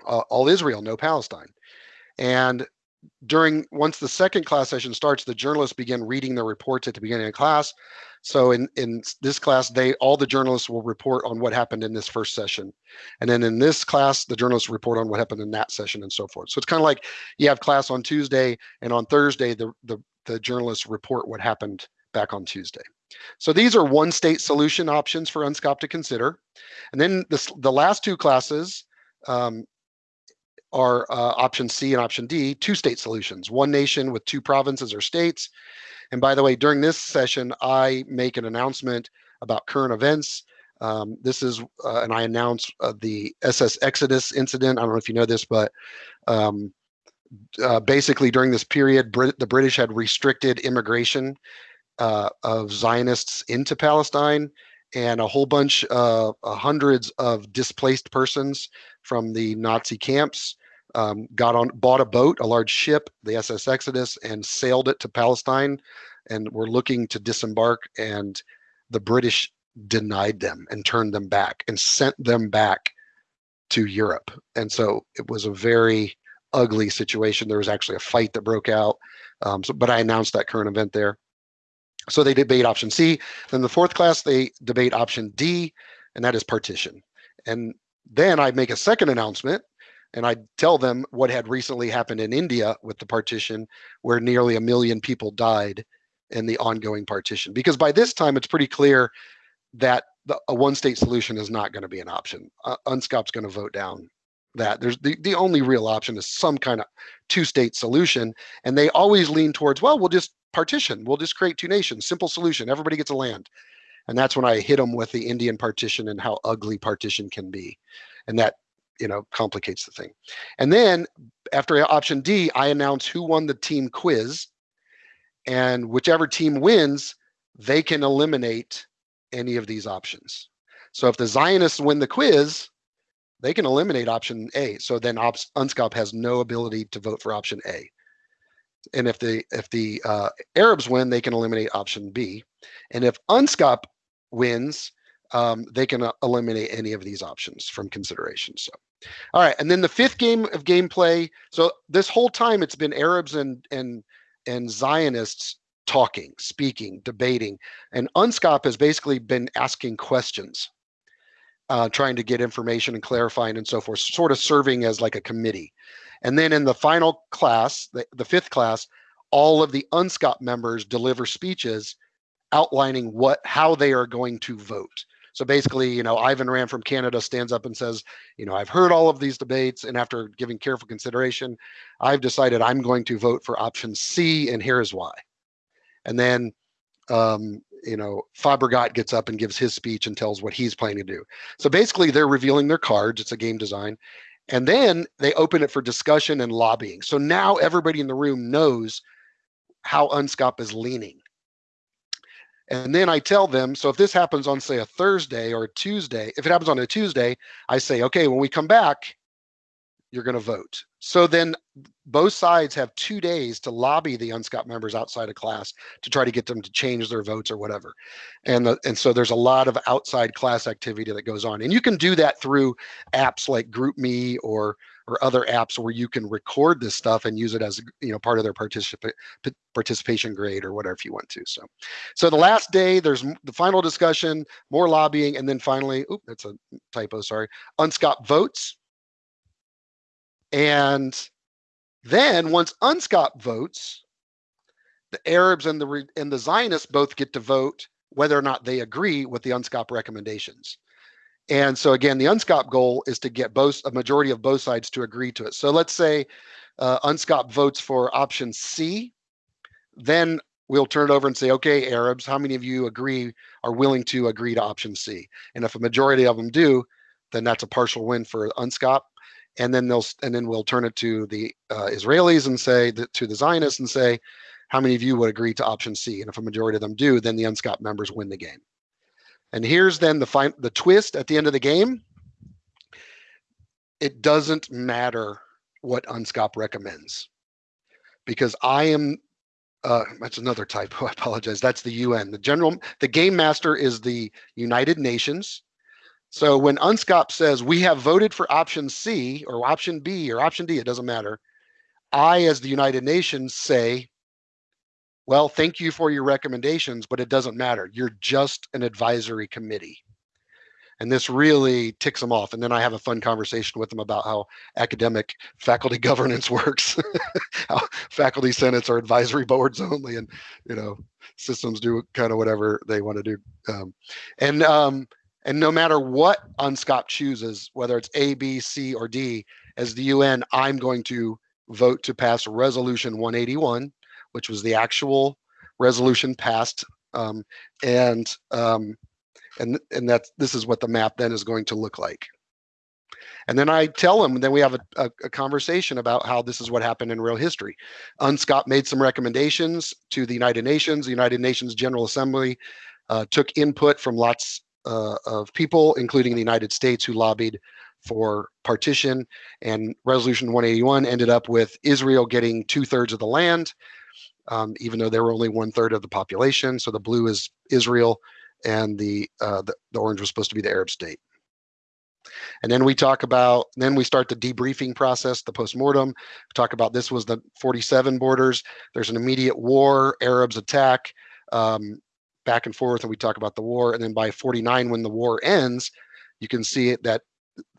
uh, all Israel, no Palestine. And during once the second class session starts, the journalists begin reading their reports at the beginning of class. So in, in this class, they all the journalists will report on what happened in this first session. And then in this class, the journalists report on what happened in that session and so forth. So it's kind of like you have class on Tuesday and on Thursday, the, the, the journalists report what happened back on Tuesday. So these are one state solution options for UNSCOP to consider. And then this, the last two classes um, are uh, option C and option D, two state solutions, one nation with two provinces or states. And by the way, during this session, I make an announcement about current events. Um, this is, uh, and I announce uh, the SS Exodus incident. I don't know if you know this, but um, uh, basically during this period, Brit the British had restricted immigration uh, of Zionists into Palestine and a whole bunch of uh, hundreds of displaced persons from the Nazi camps um, got on, bought a boat, a large ship, the SS Exodus, and sailed it to Palestine, and were looking to disembark. And the British denied them and turned them back and sent them back to Europe. And so it was a very ugly situation. There was actually a fight that broke out. Um, so, but I announced that current event there. So they debate option C. Then the fourth class, they debate option D, and that is partition. And then I make a second announcement and I tell them what had recently happened in India with the partition, where nearly a million people died in the ongoing partition. Because by this time, it's pretty clear that the, a one-state solution is not going to be an option. Uh, UNSCOP's going to vote down that. There's the, the only real option is some kind of two-state solution, and they always lean towards, well, we'll just partition. We'll just create two nations. Simple solution. Everybody gets a land. And that's when I hit them with the Indian partition and how ugly partition can be. And that, you know, complicates the thing. And then after option D, I announce who won the team quiz. And whichever team wins, they can eliminate any of these options. So if the Zionists win the quiz, they can eliminate option A. So then UNSCOP has no ability to vote for option A. And if the if the uh, Arabs win, they can eliminate option B. And if UNSCOP wins, um, they can uh, eliminate any of these options from consideration. So, all right. And then the fifth game of gameplay. So this whole time it's been Arabs and and and Zionists talking, speaking, debating, and UNSCOP has basically been asking questions, uh, trying to get information and clarifying and so forth, sort of serving as like a committee. And then in the final class, the, the fifth class, all of the UNSCOP members deliver speeches outlining what how they are going to vote. So basically, you know, Ivan Rand from Canada stands up and says, you know, I've heard all of these debates, and after giving careful consideration, I've decided I'm going to vote for option C, and here's why. And then, um, you know, Fabregat gets up and gives his speech and tells what he's planning to do. So basically, they're revealing their cards. It's a game design. And then they open it for discussion and lobbying. So now everybody in the room knows how UNSCOP is leaning. And then I tell them, so if this happens on, say, a Thursday or a Tuesday, if it happens on a Tuesday, I say, okay, when we come back, you're going to vote. So then both sides have two days to lobby the UNSCOP members outside of class to try to get them to change their votes or whatever. And, the, and so there's a lot of outside class activity that goes on. And you can do that through apps like GroupMe or or other apps where you can record this stuff and use it as you know part of their particip participation grade or whatever if you want to. So, so the last day there's the final discussion, more lobbying, and then finally, oop, that's a typo. Sorry, UNSCOP votes. And then once UNSCOP votes, the Arabs and the and the Zionists both get to vote whether or not they agree with the UNSCOP recommendations. And so again, the UNSCOP goal is to get both a majority of both sides to agree to it. So let's say uh, UNSCOP votes for option C, then we'll turn it over and say, okay, Arabs, how many of you agree are willing to agree to option C? And if a majority of them do, then that's a partial win for UNSCOP and then they'll and then we'll turn it to the uh, Israelis and say to the Zionists and say, how many of you would agree to option C? And if a majority of them do, then the UNSCOP members win the game. And here's then the fine the twist at the end of the game. It doesn't matter what UNSCOP recommends because I am uh, that's another typo. I apologize. That's the UN. The general, the game master is the United Nations. So when UNSCOP says we have voted for option C or option B or option D, it doesn't matter. I, as the United Nations, say, well, thank you for your recommendations, but it doesn't matter. You're just an advisory committee. And this really ticks them off. And then I have a fun conversation with them about how academic faculty governance works, how faculty senates are advisory boards only, and you know systems do kind of whatever they want to do. Um, and um, and no matter what UNSCOP chooses, whether it's A, B, C, or D, as the UN, I'm going to vote to pass Resolution 181, which was the actual resolution passed. Um, and um, and and that this is what the map then is going to look like. And then I tell them, then we have a, a, a, conversation about how this is what happened in real history. UNSCOP made some recommendations to the United Nations. The United Nations General Assembly uh, took input from lots uh, of people, including the United States, who lobbied for partition. And Resolution 181 ended up with Israel getting two thirds of the land, um, even though they were only one third of the population. So the blue is Israel, and the, uh, the, the orange was supposed to be the Arab state. And then we talk about, then we start the debriefing process, the postmortem. We talk about this was the 47 borders. There's an immediate war, Arabs attack. Um, back and forth and we talk about the war. And then by 49, when the war ends, you can see that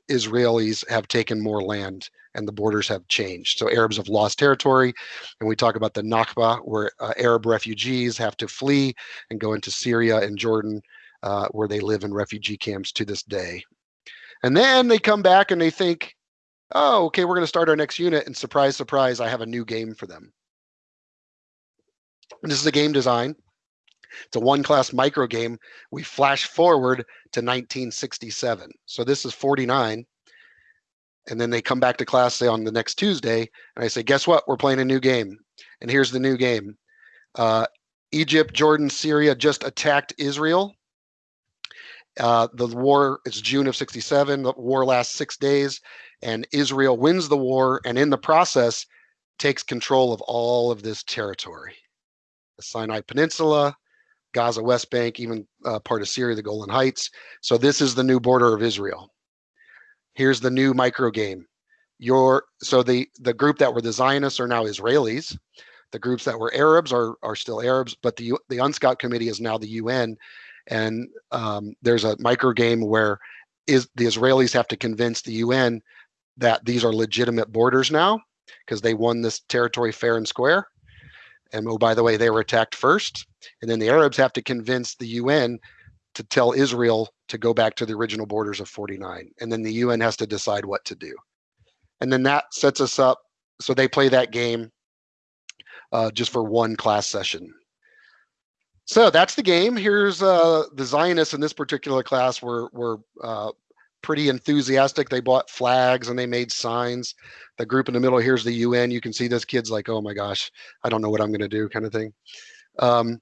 Israelis have taken more land and the borders have changed. So Arabs have lost territory, and we talk about the Nakba, where uh, Arab refugees have to flee and go into Syria and Jordan, uh, where they live in refugee camps to this day. And then they come back and they think, oh, okay, we're going to start our next unit, and surprise, surprise, I have a new game for them. And this is a game design. It's a one class micro game. We flash forward to 1967. So this is 49. And then they come back to class, say on the next Tuesday, and I say, guess what? We're playing a new game. And here's the new game. Uh, Egypt, Jordan, Syria just attacked Israel. Uh, the war is June of 67. The war lasts six days, and Israel wins the war, and in the process, takes control of all of this territory the Sinai Peninsula, Gaza, West Bank, even uh, part of Syria, the Golan Heights. So this is the new border of Israel. Here's the new micro game. Your so the the group that were the Zionists are now Israelis. The groups that were Arabs are are still Arabs, but the the UNSCOP committee is now the UN, and um, there's a micro game where is the Israelis have to convince the UN that these are legitimate borders now because they won this territory fair and square and oh, by the way, they were attacked first. And then the Arabs have to convince the UN to tell Israel to go back to the original borders of 49. And then the UN has to decide what to do. And then that sets us up. So they play that game uh, just for one class session. So that's the game. Here's uh, the Zionists in this particular class were, were uh, pretty enthusiastic. They bought flags and they made signs. The group in the middle here's the UN. You can see this kid's like, oh my gosh, I don't know what I'm going to do, kind of thing. Um,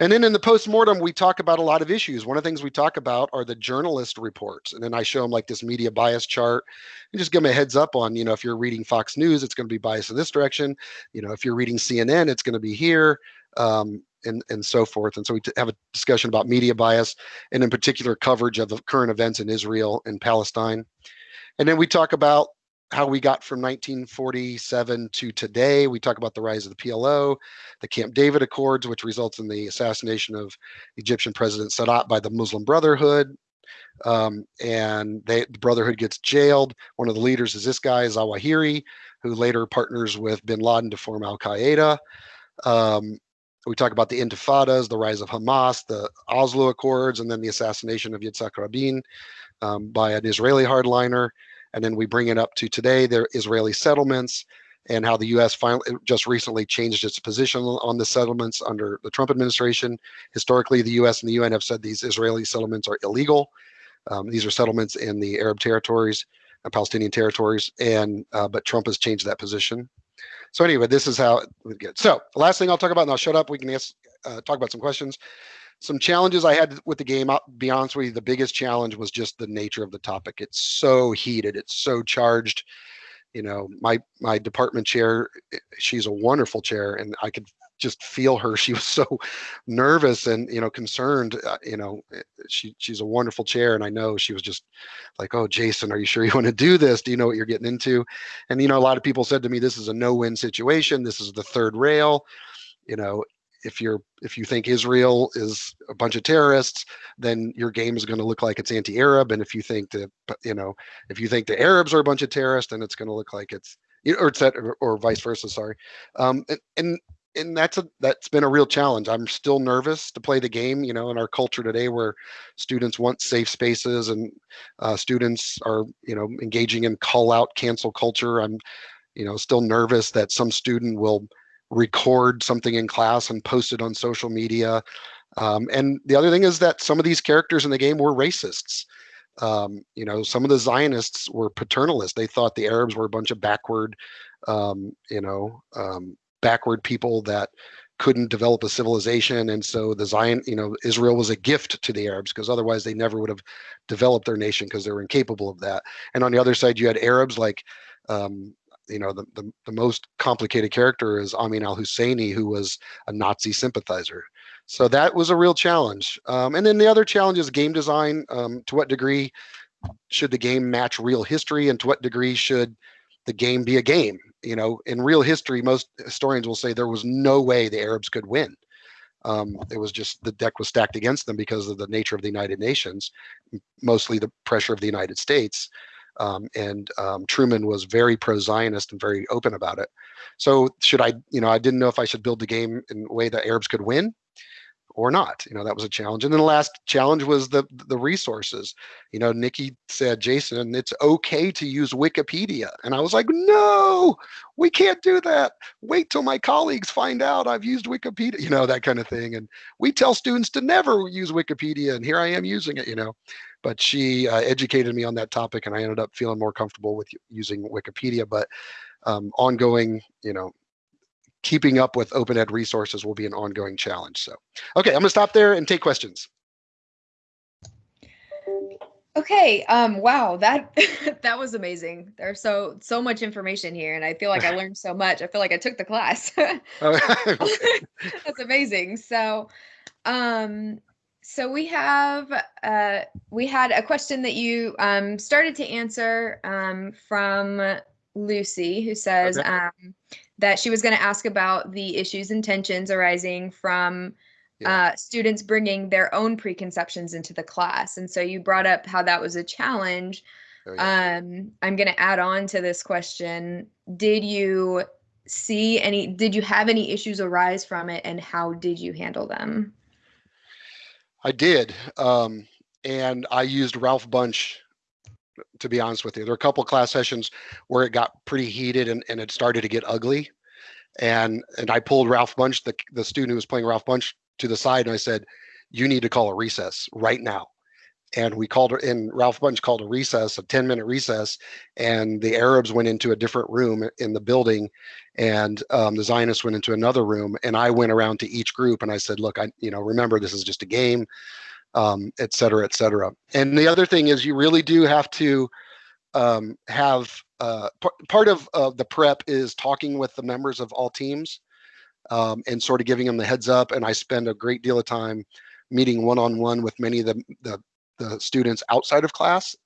and then in the postmortem, we talk about a lot of issues. One of the things we talk about are the journalist reports. And then I show them like this media bias chart and just give them a heads up on, you know, if you're reading Fox News, it's going to be biased in this direction. You know, if you're reading CNN, it's going to be here. Um, and, and so forth. And so we have a discussion about media bias and in particular coverage of the current events in Israel and Palestine. And then we talk about how we got from 1947 to today. We talk about the rise of the PLO, the Camp David Accords, which results in the assassination of Egyptian President Sadat by the Muslim Brotherhood. Um, and they, the Brotherhood gets jailed. One of the leaders is this guy, Zawahiri, who later partners with bin Laden to form Al Qaeda. Um, we talk about the intifadas, the rise of Hamas, the Oslo Accords, and then the assassination of Yitzhak Rabin um, by an Israeli hardliner. And then we bring it up to today, the Israeli settlements and how the U.S. finally just recently changed its position on the settlements under the Trump administration. Historically, the U.S. and the UN have said these Israeli settlements are illegal. Um, these are settlements in the Arab territories, and Palestinian territories, and uh, but Trump has changed that position. So anyway, this is how we get. So last thing I'll talk about, and I'll shut up. We can ask, uh, talk about some questions. Some challenges I had with the game. I'll be honest with you, the biggest challenge was just the nature of the topic. It's so heated. It's so charged. You know, my my department chair, she's a wonderful chair, and I could just feel her. She was so nervous and you know concerned. Uh, you know, eh, she she's a wonderful chair, and I know she was just like, "Oh, Jason, are you sure you want to do this? Do you know what you're getting into?" And you know, a lot of people said to me, "This is a no-win situation. This is the third rail." You know, if you're if you think Israel is a bunch of terrorists, then your game is going to look like it's anti-Arab, and if you think that you know if you think the Arabs are a bunch of terrorists, then it's going to look like it's or it's or, or vice versa. Sorry, um, and, and and that's a that's been a real challenge. I'm still nervous to play the game. You know, in our culture today, where students want safe spaces and uh, students are you know engaging in call out cancel culture. I'm you know still nervous that some student will record something in class and post it on social media. Um, and the other thing is that some of these characters in the game were racists. Um, you know, some of the Zionists were paternalist. They thought the Arabs were a bunch of backward, um, you know, um, backward people that couldn't develop a civilization. And so the zion you know israel was a gift to the arabs because otherwise they never would have developed their nation because they were incapable of that. And on the other side you had arabs like um, you know the, the, the, most complicated character is amin al-husseini who was a nazi sympathizer. So that was a real challenge. Um, and then the other challenge is game design. Um, to what degree should the game match real history? And to what degree should the game be a game you know, in real history, most historians will say there was no way the Arabs could win. Um, it was just the deck was stacked against them because of the nature of the United Nations, mostly the pressure of the United States. Um, and um, Truman was very pro-Zionist and very open about it. So should I, you know, I didn't know if I should build the game in a way that Arabs could win or not. You know, that was a challenge. And then the last challenge was the the resources. You know, Nikki said, Jason, it's okay to use Wikipedia. And I was like, no, we can't do that. Wait till my colleagues find out I've used Wikipedia, you know, that kind of thing. And we tell students to never use Wikipedia. And here I am using it, you know. But she uh, educated me on that topic and I ended up feeling more comfortable with using Wikipedia. But um, ongoing, you know, keeping up with open ed resources will be an ongoing challenge. So, okay, I'm gonna stop there and take questions. Okay, um, wow, that that was amazing. There's so so much information here, and I feel like I learned so much. I feel like I took the class. That's amazing. So, um, so we have uh, we had a question that you um, started to answer um, from Lucy, who says okay. um, that she was going to ask about the issues and tensions arising from yeah. uh, students bringing their own preconceptions into the class. And so you brought up how that was a challenge. Oh, yeah. um, I'm going to add on to this question. Did you see any, did you have any issues arise from it and how did you handle them? I did. Um, and I used Ralph Bunche to be honest with you. There were a couple class sessions where it got pretty heated and, and it started to get ugly. And and I pulled Ralph Bunche, the, the student who was playing Ralph Bunche, to the side and I said, you need to call a recess right now. And we called her and Ralph Bunche called a recess, a 10 minute recess. And the Arabs went into a different room in the building and um, the Zionists went into another room. And I went around to each group and I said, look, I, you know, remember this is just a game um, et cetera, et cetera. And the other thing is you really do have to um, have uh, part of the prep is talking with the members of all teams um, and sort of giving them the heads up. And I spend a great deal of time meeting one-on-one -on -one with many of the, the, the students outside of class.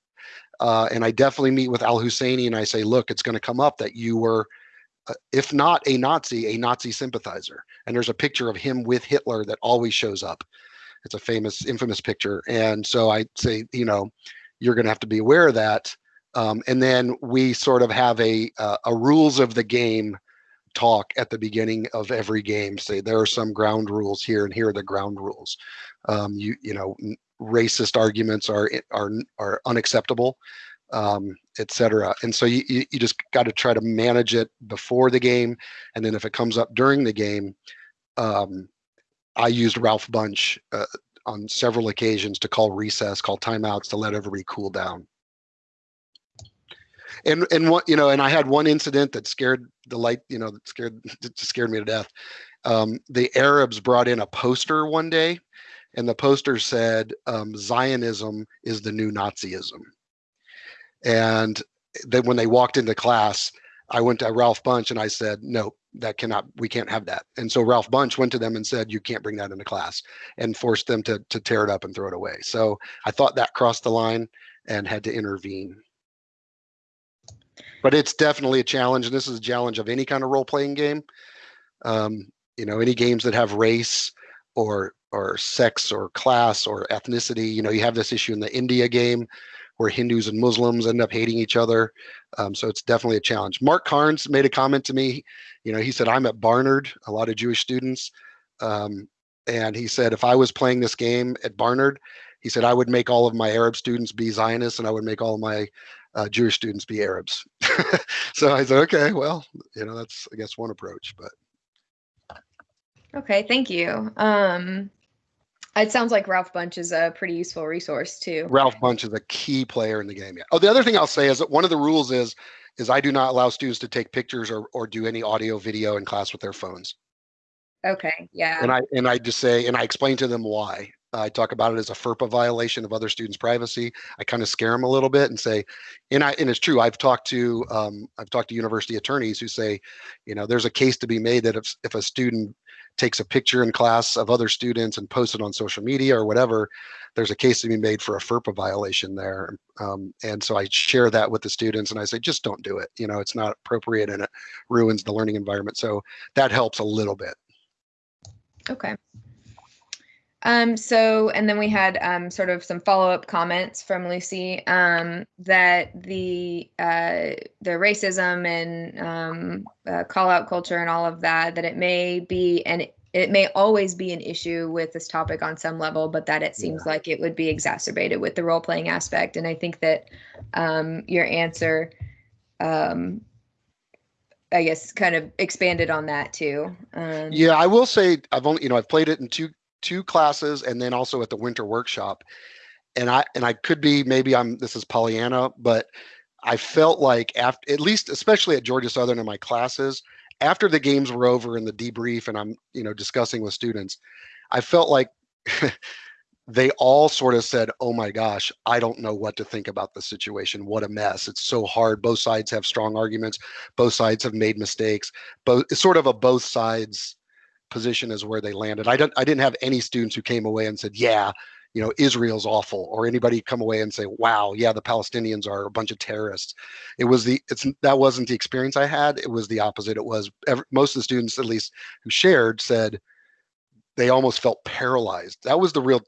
Uh, and I definitely meet with Al Husseini and I say, look, it's going to come up that you were, uh, if not a Nazi, a Nazi sympathizer. And there's a picture of him with Hitler that always shows up. It's a famous, infamous picture. And so I say, you know, you're going to have to be aware of that. Um, and then we sort of have a, uh, a rules of the game talk at the beginning of every game. Say there are some ground rules here, and here are the ground rules. Um, you you know, racist arguments are are are unacceptable, um, etc. And so you you just got to try to manage it before the game, and then if it comes up during the game, um, I used Ralph Bunche uh, on several occasions to call recess, call timeouts to let everybody cool down. And and what you know, and I had one incident that scared the light, you know, that scared scared me to death. Um, the Arabs brought in a poster one day, and the poster said um, Zionism is the new Nazism. And then when they walked into class, I went to Ralph Bunche and I said, no, that cannot, we can't have that. And so Ralph Bunche went to them and said, you can't bring that into class and forced them to, to tear it up and throw it away. So I thought that crossed the line and had to intervene. But it's definitely a challenge. And this is a challenge of any kind of role playing game. Um, you know, any games that have race or or sex or class or ethnicity. You know, you have this issue in the India game where Hindus and Muslims end up hating each other. Um, so it's definitely a challenge. Mark Carnes made a comment to me. You know, he said, I'm at Barnard, a lot of Jewish students. Um, and he said, if I was playing this game at Barnard, he said, I would make all of my Arab students be Zionists and I would make all my uh, Jewish students be Arabs. so I said, okay, well, you know, that's, I guess, one approach, but. Okay, thank you. Um, it sounds like Ralph Bunche is a pretty useful resource too. Ralph Bunche is a key player in the game. Yeah. Oh, the other thing I'll say is that one of the rules is is I do not allow students to take pictures or or do any audio video in class with their phones. Okay. Yeah. And I and I just say and I explain to them why. I talk about it as a FERPA violation of other students' privacy. I kind of scare them a little bit and say, and I and it's true. I've talked to um, I've talked to university attorneys who say, you know, there's a case to be made that if if a student takes a picture in class of other students and posts it on social media or whatever, there's a case to be made for a FERPA violation there. Um, and so I share that with the students and I say, just don't do it. You know, it's not appropriate and it ruins the learning environment. So that helps a little bit. Okay. Um, so, and then we had um, sort of some follow up comments from Lucy um, that the uh, the racism and um, uh, call out culture and all of that that it may be and it may always be an issue with this topic on some level, but that it seems yeah. like it would be exacerbated with the role playing aspect. And I think that um, your answer, um, I guess, kind of expanded on that too. Um, yeah, I will say I've only you know I've played it in two two classes and then also at the winter workshop. And i and i could be maybe i'm this is pollyanna but i felt like after at least especially at georgia southern in my classes after the games were over and the debrief and i'm you know discussing with students i felt like they all sort of said oh my gosh i don't know what to think about the situation. What a mess. It's so hard. Both sides have strong arguments. Both sides have made mistakes. Both it's sort of a both sides position as where they landed. I don't I didn't have any students who came away and said, yeah, you know, Israel's awful, or anybody come away and say, wow, yeah, the Palestinians are a bunch of terrorists. It was the it's that wasn't the experience I had. It was the opposite. It was every, most of the students, at least who shared, said they almost felt paralyzed. That was the real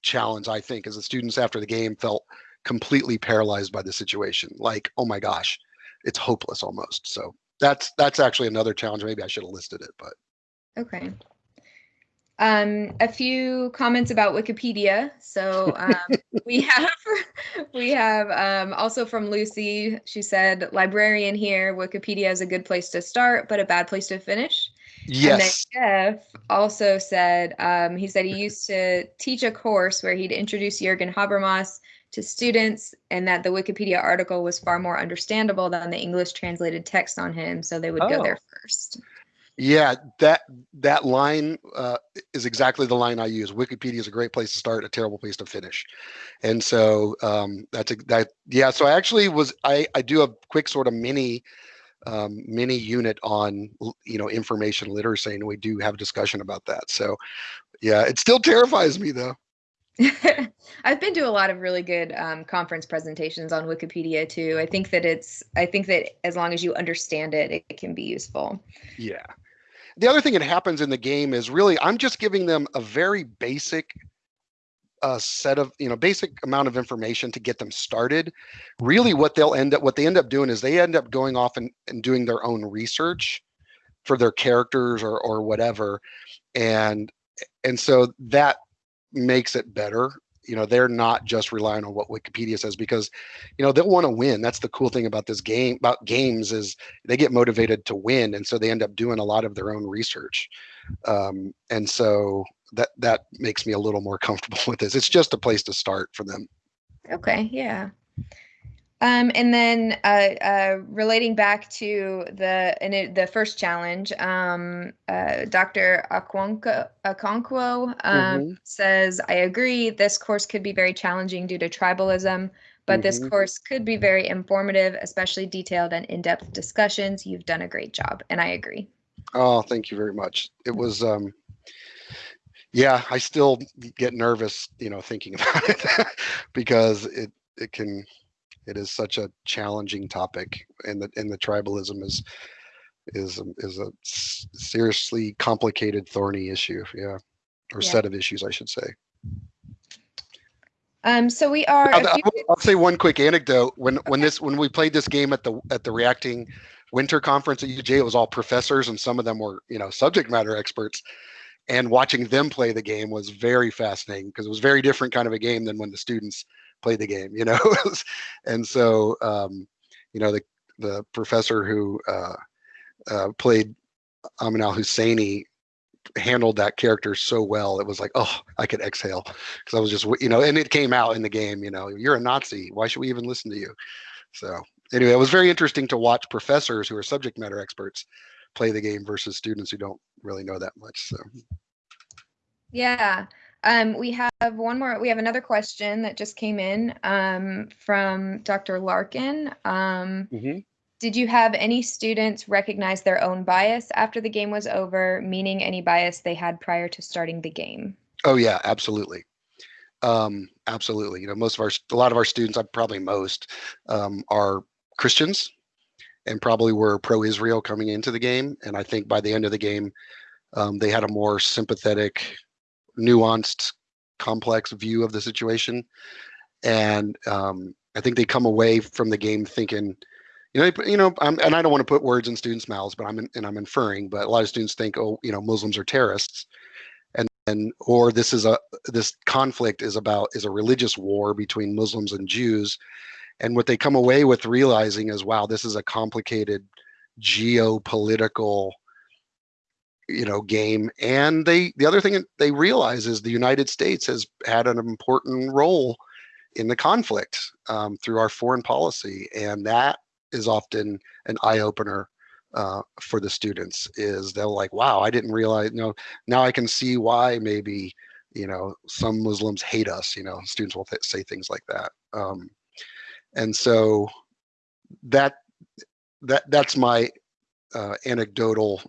challenge, I think, as the students after the game felt completely paralyzed by the situation. Like, oh my gosh, it's hopeless almost. So that's that's actually another challenge. Maybe I should have listed it, but Okay. Um, a few comments about Wikipedia. So um, we have we have um, also from Lucy. She said, "Librarian here. Wikipedia is a good place to start, but a bad place to finish." Yes. And then Jeff also said um, he said he used to teach a course where he'd introduce Jürgen Habermas to students, and that the Wikipedia article was far more understandable than the English translated text on him, so they would oh. go there first. Yeah, that that line uh, is exactly the line I use. Wikipedia is a great place to start, a terrible place to finish, and so um, that's a, that. Yeah, so I actually was I I do a quick sort of mini um, mini unit on you know information literacy, and we do have a discussion about that. So yeah, it still terrifies me though. I've been to a lot of really good um, conference presentations on Wikipedia too. I think that it's I think that as long as you understand it, it, it can be useful. Yeah the other thing that happens in the game is really I'm just giving them a very basic uh, set of you know basic amount of information to get them started. Really, what they'll end up what they end up doing is they end up going off and, and doing their own research for their characters or or whatever, and and so that makes it better you know they're not just relying on what wikipedia says because you know they'll want to win. That's the cool thing about this game about games is they get motivated to win and so they end up doing a lot of their own research. Um, and so that that makes me a little more comfortable with this. It's just a place to start for them. Okay yeah um, and then uh, uh, relating back to the it, the first challenge, um, uh, Dr. Okonkwo, um, mm-hmm. says, I agree, this course could be very challenging due to tribalism, but mm-hmm. this course could be very informative, especially detailed and in-depth discussions. You've done a great job, and I agree. Oh, thank you very much. It was, um, yeah, I still get nervous, you know, thinking about it because it, it can it is such a challenging topic, and the and the tribalism is is is a seriously complicated, thorny issue. Yeah, or yeah. set of issues, I should say. Um, so we are. I'll, I'll, I'll, say one quick anecdote. When when this when we played this game at the at the reacting winter conference at UJ, it was all professors, and some of them were you know subject matter experts. And watching them play the game was very fascinating because it was very different kind of a game than when the students play the game, you know? and so, um, you know, the, the professor who uh, uh, played Amin al Husseini handled that character so well. It was like, oh, I could exhale because I was just, you know, and it came out in the game, you know, you're a Nazi. Why should we even listen to you? So anyway, it was very interesting to watch professors who are subject matter experts play the game versus students who don't really know that much. So. Yeah. Um, we have one more, we have another question that just came in um, from Dr. Larkin. Um, mm-hmm. Did you have any students recognize their own bias after the game was over, meaning any bias they had prior to starting the game? Oh yeah, absolutely. Um, absolutely. You know, most of our, a lot of our students, I'm probably most, um, are Christians and probably were pro-Israel coming into the game. And I think by the end of the game, um, they had a more sympathetic nuanced, complex view of the situation, and um, I think they come away from the game thinking, you know, you know, I'm, and I don't want to put words in students' mouths, but I'm in, and I'm inferring, but a lot of students think, oh, you know, Muslims are terrorists, and and or this is a this conflict is about is a religious war between Muslims and Jews, and what they come away with realizing is, wow, this is a complicated geopolitical you know game and they the other thing they realize is the united states has had an important role in the conflict um, through our foreign policy and that is often an eye-opener uh, for the students is they're like wow i didn't realize you know now i can see why maybe you know some muslims hate us you know students will th- say things like that um, and so that that that's my uh, anecdotal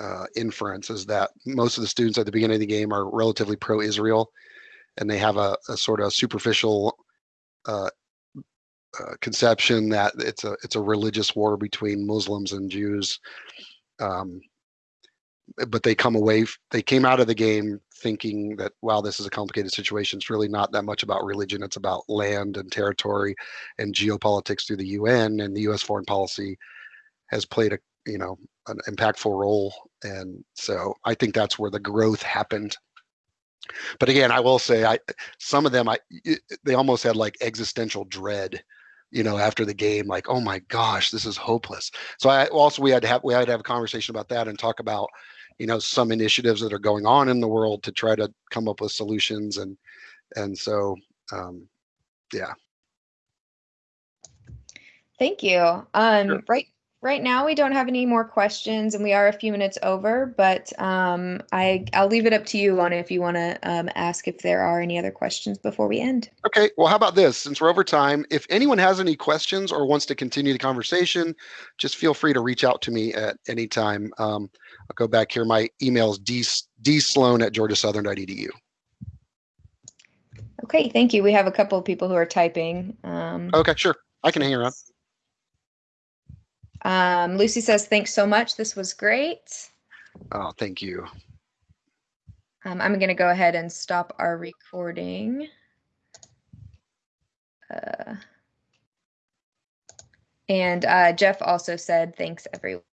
uh, inference is that most of the students at the beginning of the game are relatively pro-Israel, and they have a, a sort of superficial uh, uh, conception that it's a it's a religious war between Muslims and Jews. Um, but they come away, they came out of the game thinking that wow, this is a complicated situation. It's really not that much about religion. It's about land and territory and geopolitics through the UN and the U.S. foreign policy has played a you know an impactful role and so i think that's where the growth happened. But again i will say i some of them i they almost had like existential dread you know after the game like oh my gosh this is hopeless. So i also we had to have we had to have a conversation about that and talk about you know some initiatives that are going on in the world to try to come up with solutions and and so um yeah. Thank you. Um sure. right Right now, we don't have any more questions, and we are a few minutes over. But um, I I'll leave it up to you on if you want to um, ask if there are any other questions before we end. Okay. Well, how about this? Since we're over time, if anyone has any questions or wants to continue the conversation, just feel free to reach out to me at any time. Um, I'll go back here. My email is d, dsloan at georgiasouthern.edu. Okay. Thank you. We have a couple of people who are typing. Um, okay. Sure. I can hang around. Um, Lucy says, thanks so much. This was great. Oh, thank you. Um, I'm going to go ahead and stop our recording. Uh, and uh, Jeff also said, thanks, everyone.